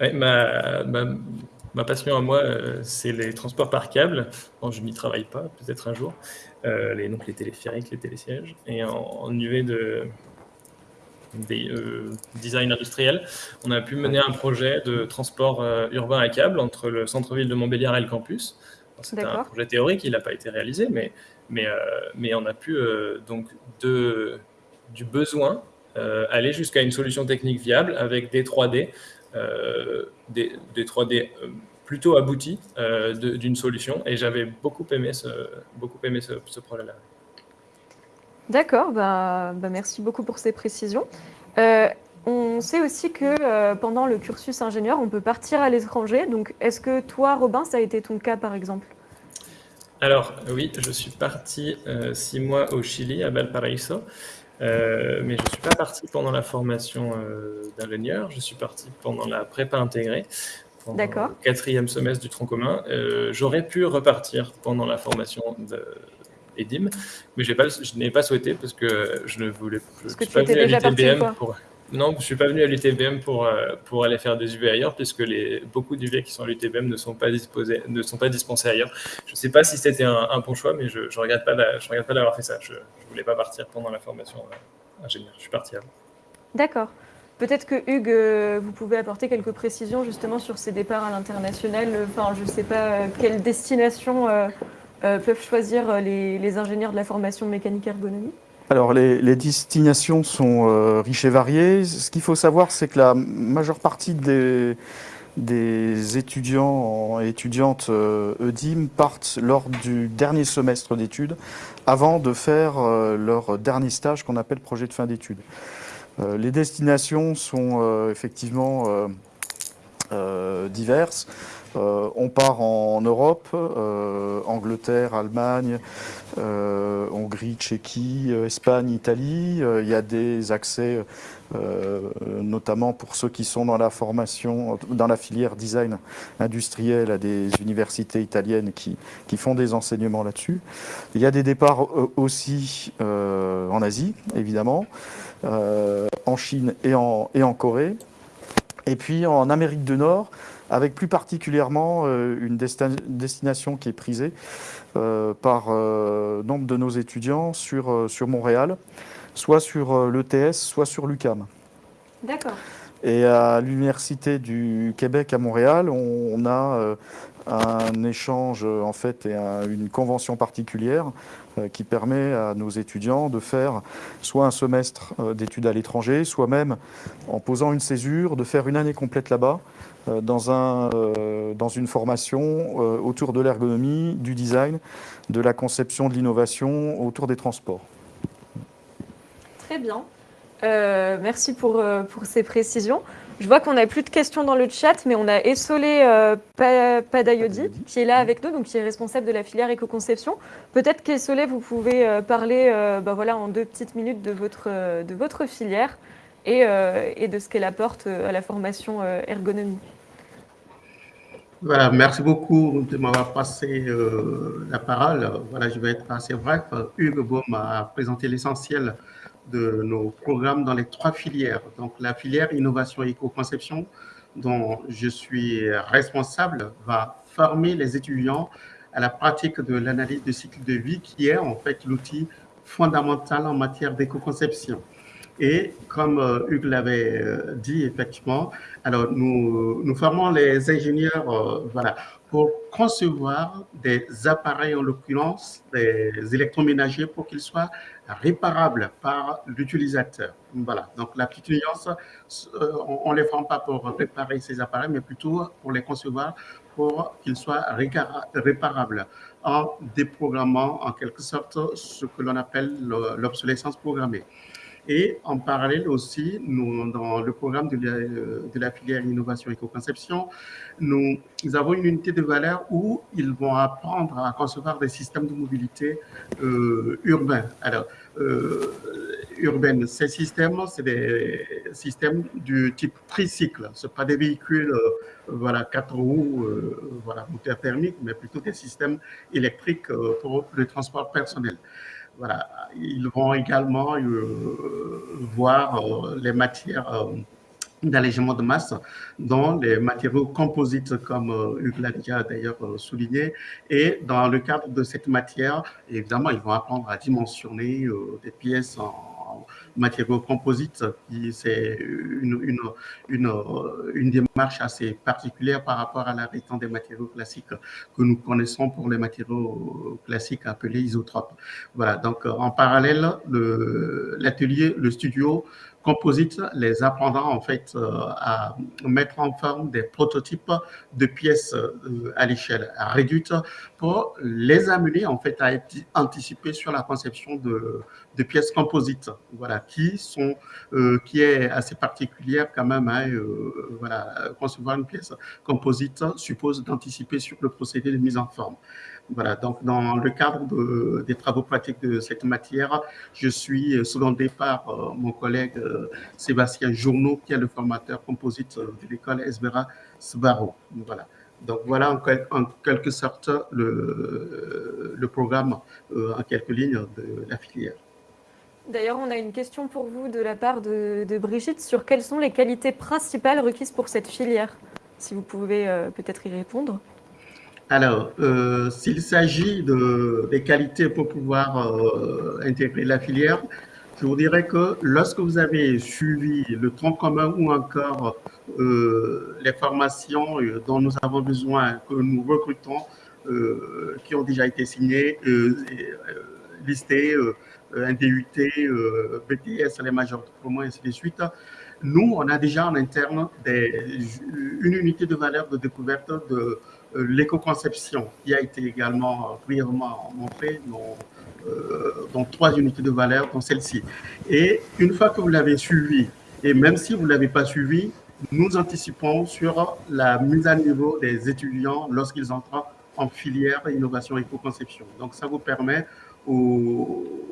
ma, passion à moi, c'est les transports par câble. je n'y travaille pas, peut-être un jour. les, donc les téléphériques, les télésièges. Et en, en UV de des, design industriel, on a pu mener un projet de transport urbain à câble entre le centre-ville de Montbéliard et le campus. C'était un projet théorique, il n'a pas été réalisé, mais, mais, euh, mais on a pu euh, donc de, du besoin euh, aller jusqu'à une solution technique viable avec des 3D, des, des, 3D plutôt aboutis d'une solution. Et j'avais beaucoup aimé ce, beaucoup aimé ce, ce projet-là. D'accord, bah, bah, merci beaucoup pour ces précisions. On sait aussi que pendant le cursus ingénieur, on peut partir à l'étranger. Donc, est-ce que toi, Robin, ça a été ton cas, par exemple? Alors, oui, je suis parti six mois au Chili, à Valparaiso. mais je ne suis pas parti pendant la formation d'ingénieur. Je suis parti pendant la prépa intégrée, pendant le quatrième semestre du tronc commun. J'aurais pu repartir pendant la formation EDIM, mais pas, je n'ai pas souhaité parce que je ne voulais parce que tu étais déjà parti, pour... Non, je ne suis pas venu à l'UTBM pour, euh, pour aller faire des UV ailleurs, puisque les, beaucoup d'UV qui sont à l'UTBM ne, sont pas ne sont pas dispensés ailleurs. Je ne sais pas si c'était un, bon choix, mais je ne regrette pas d'avoir fait ça. Je ne voulais pas partir pendant la formation euh, ingénieur. Je suis parti avant. D'accord. Peut-être que Hugues, euh, vous pouvez apporter quelques précisions justement sur ces départs à l'international. Enfin, je ne sais pas quelle destination peuvent choisir les, les ingénieurs de la formation mécanique ergonomie? Alors les, destinations sont euh, riches et variées. Ce qu'il faut savoir, c'est que la majeure partie des, étudiants et étudiantes euh, EDIM partent lors du dernier semestre d'études avant de faire euh, leur dernier stage qu'on appelle projet de fin d'études. les destinations sont effectivement diverses. Euh, on part en Europe, euh, Angleterre, Allemagne, euh, Hongrie, Tchéquie, Espagne, Italie. Il y a des accès, notamment pour ceux qui sont dans la formation, dans la filière design industriel, à des universités italiennes qui, font des enseignements là-dessus. Il y a des départs aussi en Asie, évidemment, en Chine et en, et en Corée. Et puis en Amérique du Nord, avec plus particulièrement euh, une destination qui est prisée euh, par euh, nombre de nos étudiants sur, sur Montréal, soit sur l'ETS, soit sur l'UCAM. D'accord. Et à l'Université du Québec à Montréal, on, a un échange en fait et une convention particulière qui permet à nos étudiants de faire soit un semestre d'études à l'étranger, soit même en posant une césure, de faire une année complète là-bas euh, dans, un, euh, dans une formation euh, autour de l'ergonomie, du design, de la conception, de l'innovation, autour des transports. Très bien. merci pour, pour ces précisions. Je vois qu'on n'a plus de questions dans le chat, mais on a Essolé Padayodi qui est là avec nous, donc qui est responsable de la filière éco-conception. Peut-être qu'Essolé, vous pouvez parler bah voilà, en deux petites minutes de votre, de votre filière et, et de ce qu'elle apporte à la formation ergonomie. Voilà, merci beaucoup de m'avoir passé euh, la parole. Voilà, je vais être assez bref. Hugues Baum a présenté l'essentiel de nos programmes dans les trois filières. Donc, la filière innovation et éco-conception, dont je suis responsable, va former les étudiants à la pratique de l'analyse de cycle de vie, qui est en fait l'outil fondamental en matière d'éco-conception. Et comme euh, Hugues l'avait euh, dit, effectivement, alors nous, formons les ingénieurs euh, voilà, pour concevoir des appareils, en l'occurrence des électroménagers, pour qu'ils soient réparables par l'utilisateur. Voilà, donc la petite nuance, on ne les forme pas pour réparer ces appareils, mais plutôt pour les concevoir pour qu'ils soient réparables en déprogrammant en quelque sorte ce que l'on appelle l'obsolescence programmée. Et en parallèle aussi, nous, dans le programme de la, de la filière innovation éco-conception, nous, avons une unité de valeur où ils vont apprendre à concevoir des systèmes de mobilité euh, urbains. Alors, euh, urbaine, ces systèmes, c'est des systèmes du type tricycle. Ce pas des véhicules, euh, voilà, quatre roues, euh, voilà, moteur thermique, mais plutôt des systèmes électriques euh, pour le transport personnel. Voilà. Ils vont également euh, voir euh, les matières euh, d'allègement de masse, dont les matériaux composites, comme Hugues l'a déjà d'ailleurs souligné. Et dans le cadre de cette matière, évidemment, ils vont apprendre à dimensionner des pièces en matériaux composites, c'est une, une, une, une, démarche assez particulière par rapport à la rétant des matériaux classiques que nous connaissons pour les matériaux classiques appelés isotropes. Voilà, donc en parallèle, l'atelier, le studio composite les apprendra en fait euh, à mettre en forme des prototypes de pièces euh, à l'échelle réduite pour les amener en fait à être anticipés sur la conception de, de pièces composites, voilà, qui sont, euh, qui est assez particulière quand même. Hein, voilà, concevoir une pièce composite suppose d'anticiper sur le procédé de mise en forme. Voilà, donc dans le cadre des travaux pratiques de cette matière, je suis secondé par euh, mon collègue euh, Sébastien Journeau, qui est le formateur composite de l'école Esbera Sbaro. Voilà. Donc voilà en, quelque sorte le, le programme en quelques lignes de la filière. D'ailleurs, on a une question pour vous de la part de, Brigitte sur quelles sont les qualités principales requises pour cette filière Si vous pouvez euh, peut-être y répondre. Alors, euh, s'il s'agit de, des qualités pour pouvoir euh, intégrer la filière, je vous dirais que lorsque vous avez suivi le tronc commun ou encore les formations dont nous avons besoin, que nous recrutons, qui ont déjà été signées, listées, euh, un DUT, euh, BTS, les majors diplômés, ainsi de suite. Nous, on a déjà en interne une unité de valeur de découverte de euh, l'éco-conception qui a été également brièvement montrée dans, trois unités de valeur, dans celle-ci. Et une fois que vous l'avez suivi, et même si vous ne l'avez pas suivi, nous anticipons sur la mise à niveau des étudiants lorsqu'ils entrent en filière innovation éco-conception. Donc, ça vous permet aux,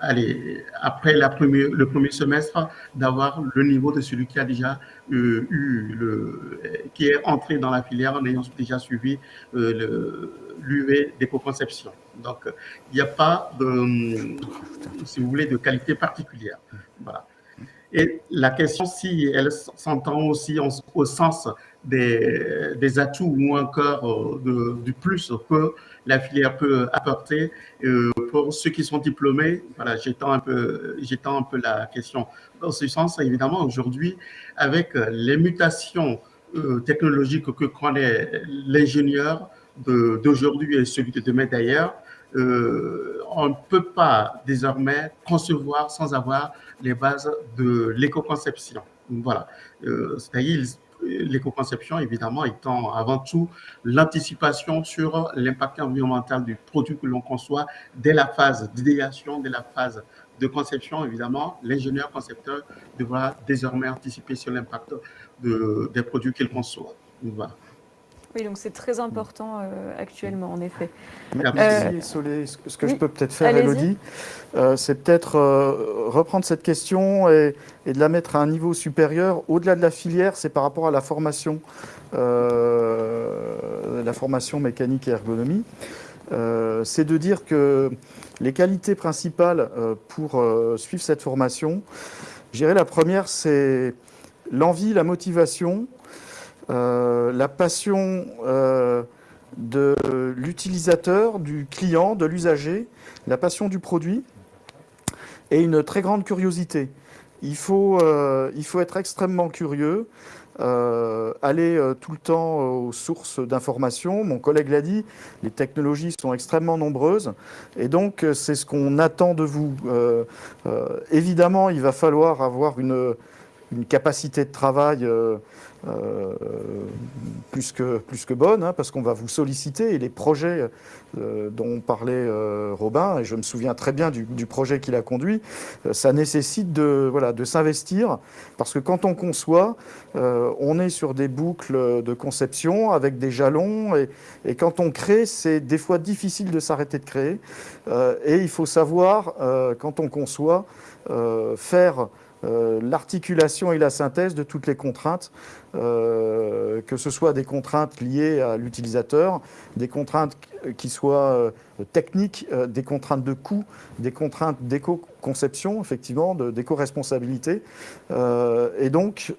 allez, après le premier semestre, d'avoir le niveau de celui qui a déjà euh, eu, le, qui est entré dans la filière en ayant déjà suivi euh, l'UV d'éco-conception. Donc, il n'y a pas de, si vous voulez, de qualité particulière. Voilà. Et la question, si elle s'entend aussi au sens des, des, atouts ou encore euh, du plus que la filière peut apporter euh, pour ceux qui sont diplômés. Voilà, j'étends un peu, un peu la question dans ce sens. Évidemment, aujourd'hui, avec les mutations euh, technologiques que connaît l'ingénieur d'aujourd'hui et celui de demain d'ailleurs, euh, on ne peut pas désormais concevoir sans avoir les bases de l'éco-conception. Voilà. C'est-à-dire, l'éco-conception, évidemment, étant avant tout l'anticipation sur l'impact environnemental du produit que l'on conçoit dès la phase d'idéation, dès la phase de conception, évidemment, l'ingénieur concepteur devra désormais anticiper sur l'impact de, des produits qu'il conçoit. Voilà. Oui, donc c'est très important euh, actuellement, en effet. Merci, euh, Solé. Ce que je peux peut-être faire, Elodie, euh, c'est peut-être reprendre cette question et, de la mettre à un niveau supérieur. Au-delà de la filière, c'est par rapport à la formation, la formation mécanique et ergonomie. c'est de dire que les qualités principales pour suivre cette formation, je dirais la première, c'est l'envie, la motivation, euh, la passion euh, de l'utilisateur, du client, de l'usager, la passion du produit et une très grande curiosité. Il faut, euh, il faut être extrêmement curieux, aller tout le temps aux sources d'informations. Mon collègue l'a dit, les technologies sont extrêmement nombreuses et donc c'est ce qu'on attend de vous. évidemment, il va falloir avoir une, une capacité de travail euh, plus, que, plus que bonne, hein, parce qu'on va vous solliciter. Et les projets euh, dont parlait euh, Robin, et je me souviens très bien du, projet qu'il a conduit, ça nécessite de, voilà, de s'investir, parce que quand on conçoit, on est sur des boucles de conception avec des jalons, et, et quand on crée, c'est des fois difficile de s'arrêter de créer. et il faut savoir, quand on conçoit, faire euh, l'articulation et la synthèse de toutes les contraintes, euh, que ce soit des contraintes liées à l'utilisateur, des contraintes qui soient euh, techniques, des contraintes de coût, des contraintes d'éco-conception, effectivement, d'éco-responsabilité. et donc,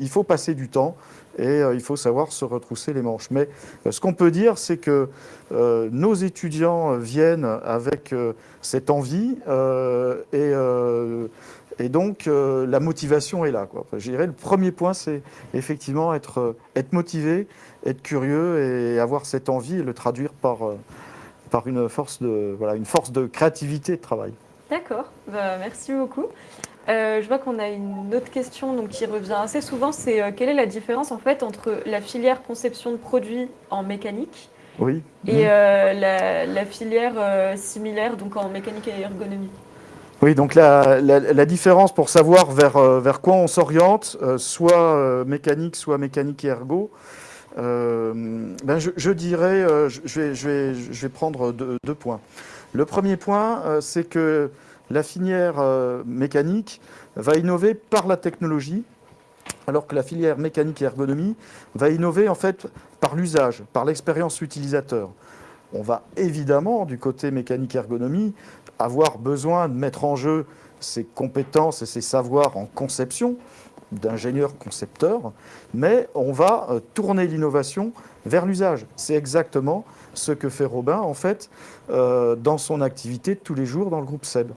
il faut passer du temps et il faut savoir se retrousser les manches. Mais ce qu'on peut dire, c'est que nos étudiants viennent avec cette envie et et donc, euh, la motivation est là. Quoi. je dirais, le premier point, c'est effectivement être, euh, être motivé, être curieux et avoir cette envie et le traduire par, euh, par une, force de, voilà, une force de créativité de travail. D'accord, bah, merci beaucoup. je vois qu'on a une autre question donc, qui revient assez souvent, c'est quelle est la différence en fait entre la filière conception de produits en mécanique oui. et mmh. la, la, filière similaire donc en mécanique et ergonomie? Oui, donc la, différence pour savoir vers, euh, vers quoi on s'oriente, euh, soit euh, mécanique, soit mécanique et ergo, ben je, dirais, je, vais, je, vais, je, vais, prendre deux, points. Le premier point, c'est que la filière mécanique va innover par la technologie alors que la filière mécanique et ergonomie va innover en fait par l'usage, par l'expérience utilisateur. On va évidemment, du côté mécanique ergonomie, avoir besoin de mettre en jeu ses compétences et ses savoirs en conception, d'ingénieur concepteur, mais on va euh, tourner l'innovation vers l'usage. C'est exactement ce que fait Robin, en fait, euh, dans son activité de tous les jours dans le groupe SEB,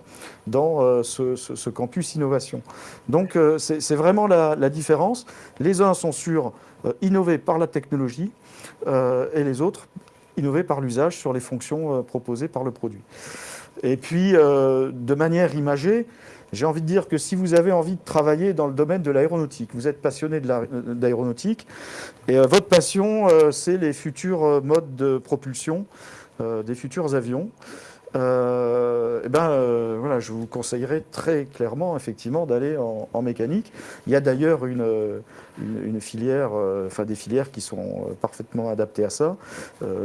dans euh, ce, campus innovation. Donc, c'est vraiment la, la, différence. Les uns sont sur innover par la technologie et les autres innover par l'usage sur les fonctions proposées par le produit. Et puis, de manière imagée, j'ai envie de dire que si vous avez envie de travailler dans le domaine de l'aéronautique, vous êtes passionné d'aéronautique, et euh, votre passion, euh, c'est les futurs euh, modes de propulsion des futurs avions, eh ben, voilà, je vous conseillerais très clairement effectivement d'aller en, mécanique. Il y a d'ailleurs une, une, filière, enfin des filières qui sont parfaitement adaptées à ça,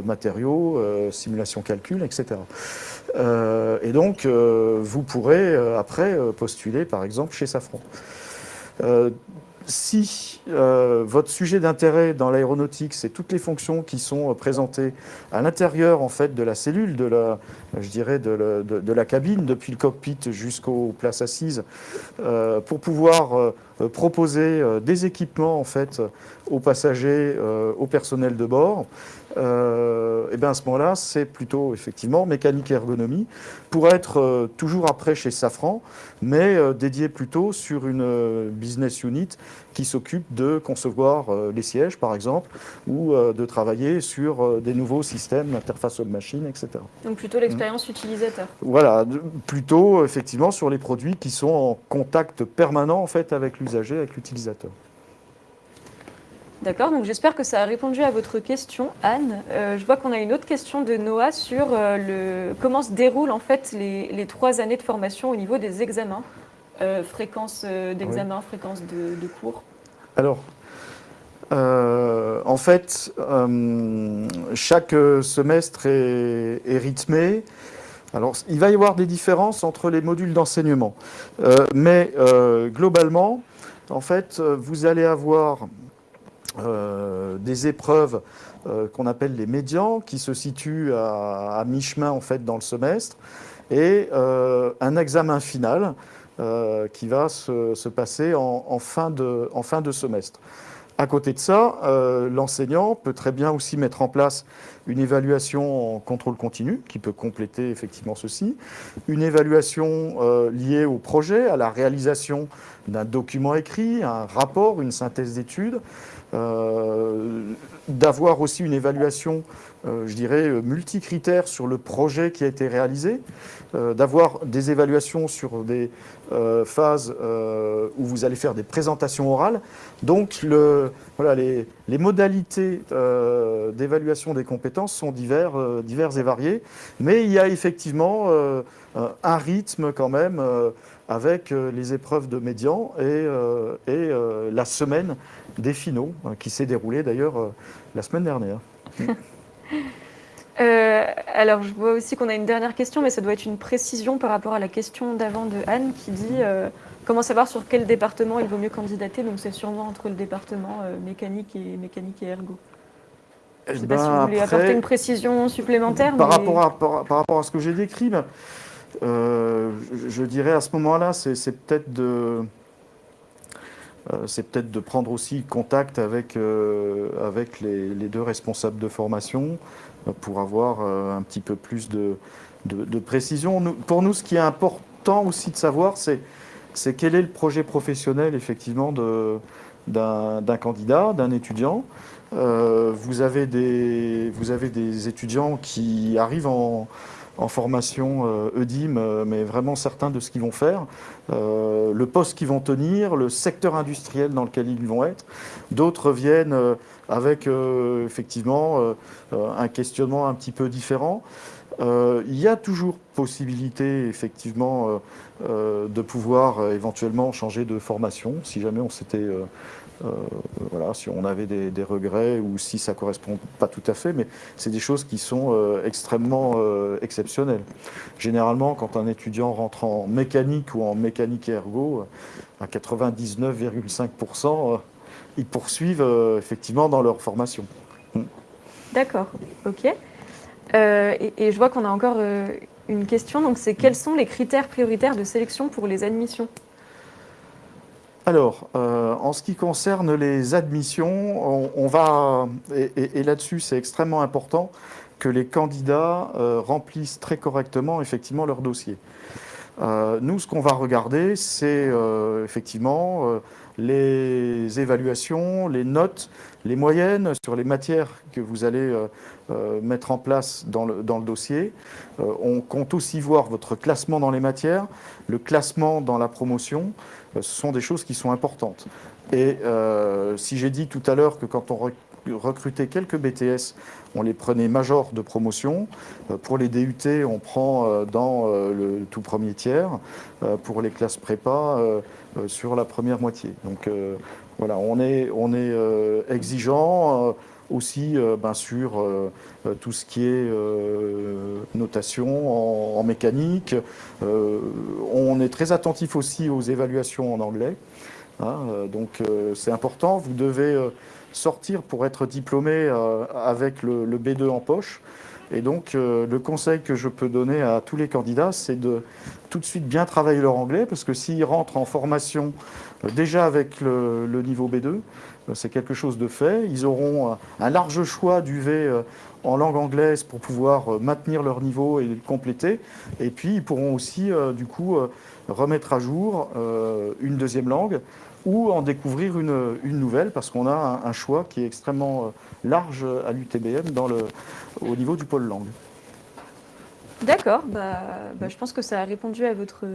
matériaux, simulation calcul, etc. Euh, et donc, euh, vous pourrez euh, après postuler, par exemple, chez Safran. Si votre sujet d'intérêt dans l'aéronautique, c'est toutes les fonctions qui sont présentées à l'intérieur en fait de la cellule, de la, je dirais de, la cabine, depuis le cockpit jusqu'aux places assises, pour pouvoir proposer des équipements en fait aux passagers, au personnel de bord, euh, eh bien à ce moment-là, c'est plutôt effectivement mécanique et ergonomie pour être euh, toujours après chez Safran, mais euh, dédié plutôt sur une business unit qui s'occupe de concevoir les sièges, par exemple, ou de travailler sur des nouveaux systèmes d'interface homme-machine, etc. Donc plutôt l'expérience utilisateur. Voilà, plutôt effectivement sur les produits qui sont en contact permanent en fait avec l'usager, avec l'utilisateur. D'accord, donc j'espère que ça a répondu à votre question, Anne. Euh, je vois qu'on a une autre question de Noah sur euh, le, comment se déroulent en fait les, trois années de formation au niveau des examens, euh, fréquence d'examen, fréquence de, cours. Alors, en fait, chaque semestre est, est, rythmé. Alors, il va y avoir des différences entre les modules d'enseignement, mais globalement, en fait, vous allez avoir euh, des épreuves euh, qu'on appelle les médians, qui se situent à, mi-chemin en fait dans le semestre, et euh, un examen final qui va se, passer en, fin de, en, fin de, semestre. À côté de ça, l'enseignant peut très bien aussi mettre en place une évaluation en contrôle continu, qui peut compléter effectivement ceci, une évaluation liée au projet, à la réalisation d'un document écrit, un rapport, une synthèse d'études, d'avoir aussi une évaluation, euh, je dirais, multicritère sur le projet qui a été réalisé, euh, d'avoir des évaluations sur des phases où vous allez faire des présentations orales. Donc, les, modalités d'évaluation des compétences sont divers, diverses et variées, mais il y a effectivement un rythme quand même avec les épreuves de médian et la semaine des finaux, hein, qui s'est déroulé d'ailleurs euh, la semaine dernière. Euh, alors, je vois aussi qu'on a une dernière question, mais ça doit être une précision par rapport à la question d'avant de Anne qui dit euh, comment savoir sur quel département il vaut mieux candidater? Donc, c'est sûrement entre le département mécanique et mécanique et ergo. Je ne sais pas si vous voulez apporter une précision supplémentaire. Par, rapport, à, par, rapport à ce que j'ai décrit, ben, je dirais à ce moment-là, c'est peut-être de c'est peut-être de prendre aussi contact avec, euh, avec les, deux responsables de formation euh, pour avoir un petit peu plus de, de, précision. pour nous, ce qui est important aussi de savoir, c'est quel est le projet professionnel effectivement d'un candidat, d'un étudiant. vous, avez des, vous avez des étudiants qui arrivent en, en formation euh, EDIM, euh, mais vraiment certains de ce qu'ils vont faire, euh, le poste qu'ils vont tenir, le secteur industriel dans lequel ils vont être. D'autres viennent avec effectivement un questionnement un petit peu différent. il y a toujours possibilité effectivement de pouvoir éventuellement changer de formation si jamais on s'était euh, voilà, si on avait des, regrets ou si ça ne correspond pas tout à fait, mais c'est des choses qui sont euh, extrêmement euh, exceptionnelles. Généralement, quand un étudiant rentre en mécanique ou en mécanique ergo, à 99,5%, ils poursuivent effectivement dans leur formation. D'accord, ok. Et, et, je vois qu'on a encore une question, donc c'est quels sont les critères prioritaires de sélection pour les admissions? Alors, euh, en ce qui concerne les admissions, on, va, et, là-dessus c'est extrêmement important, que les candidats euh, remplissent très correctement effectivement leur dossier. Euh, nous, ce qu'on va regarder, c'est effectivement les évaluations, les notes, les moyennes sur les matières que vous allez mettre en place dans le, dans le dossier. on compte aussi voir votre classement dans les matières, le classement dans la promotion, ce sont des choses qui sont importantes. Et euh, si j'ai dit tout à l'heure que quand on recrutait quelques BTS, on les prenait majors de promotion. Euh, pour les DUT, on prend dans le tout premier tiers. Pour les classes prépa, sur la première moitié. Donc voilà, on est, on est exigeant aussi ben, sur tout ce qui est notation en, mécanique. on est très attentif aussi aux évaluations en anglais. Hein, donc c'est important, vous devez sortir pour être diplômé avec le, B2 en poche. Et donc, le conseil que je peux donner à tous les candidats, c'est de tout de suite bien travailler leur anglais, parce que s'ils rentrent en formation déjà avec le niveau B2, euh, c'est quelque chose de fait. Ils auront un large choix d'UV euh, en langue anglaise pour pouvoir euh, maintenir leur niveau et le compléter. Et puis, ils pourront aussi, du coup, remettre à jour une deuxième langue ou en découvrir une, nouvelle, parce qu'on a un, choix qui est extrêmement large à l'UTBM au niveau du pôle langue. D'accord, bah, bah, je pense que ça a répondu à votre,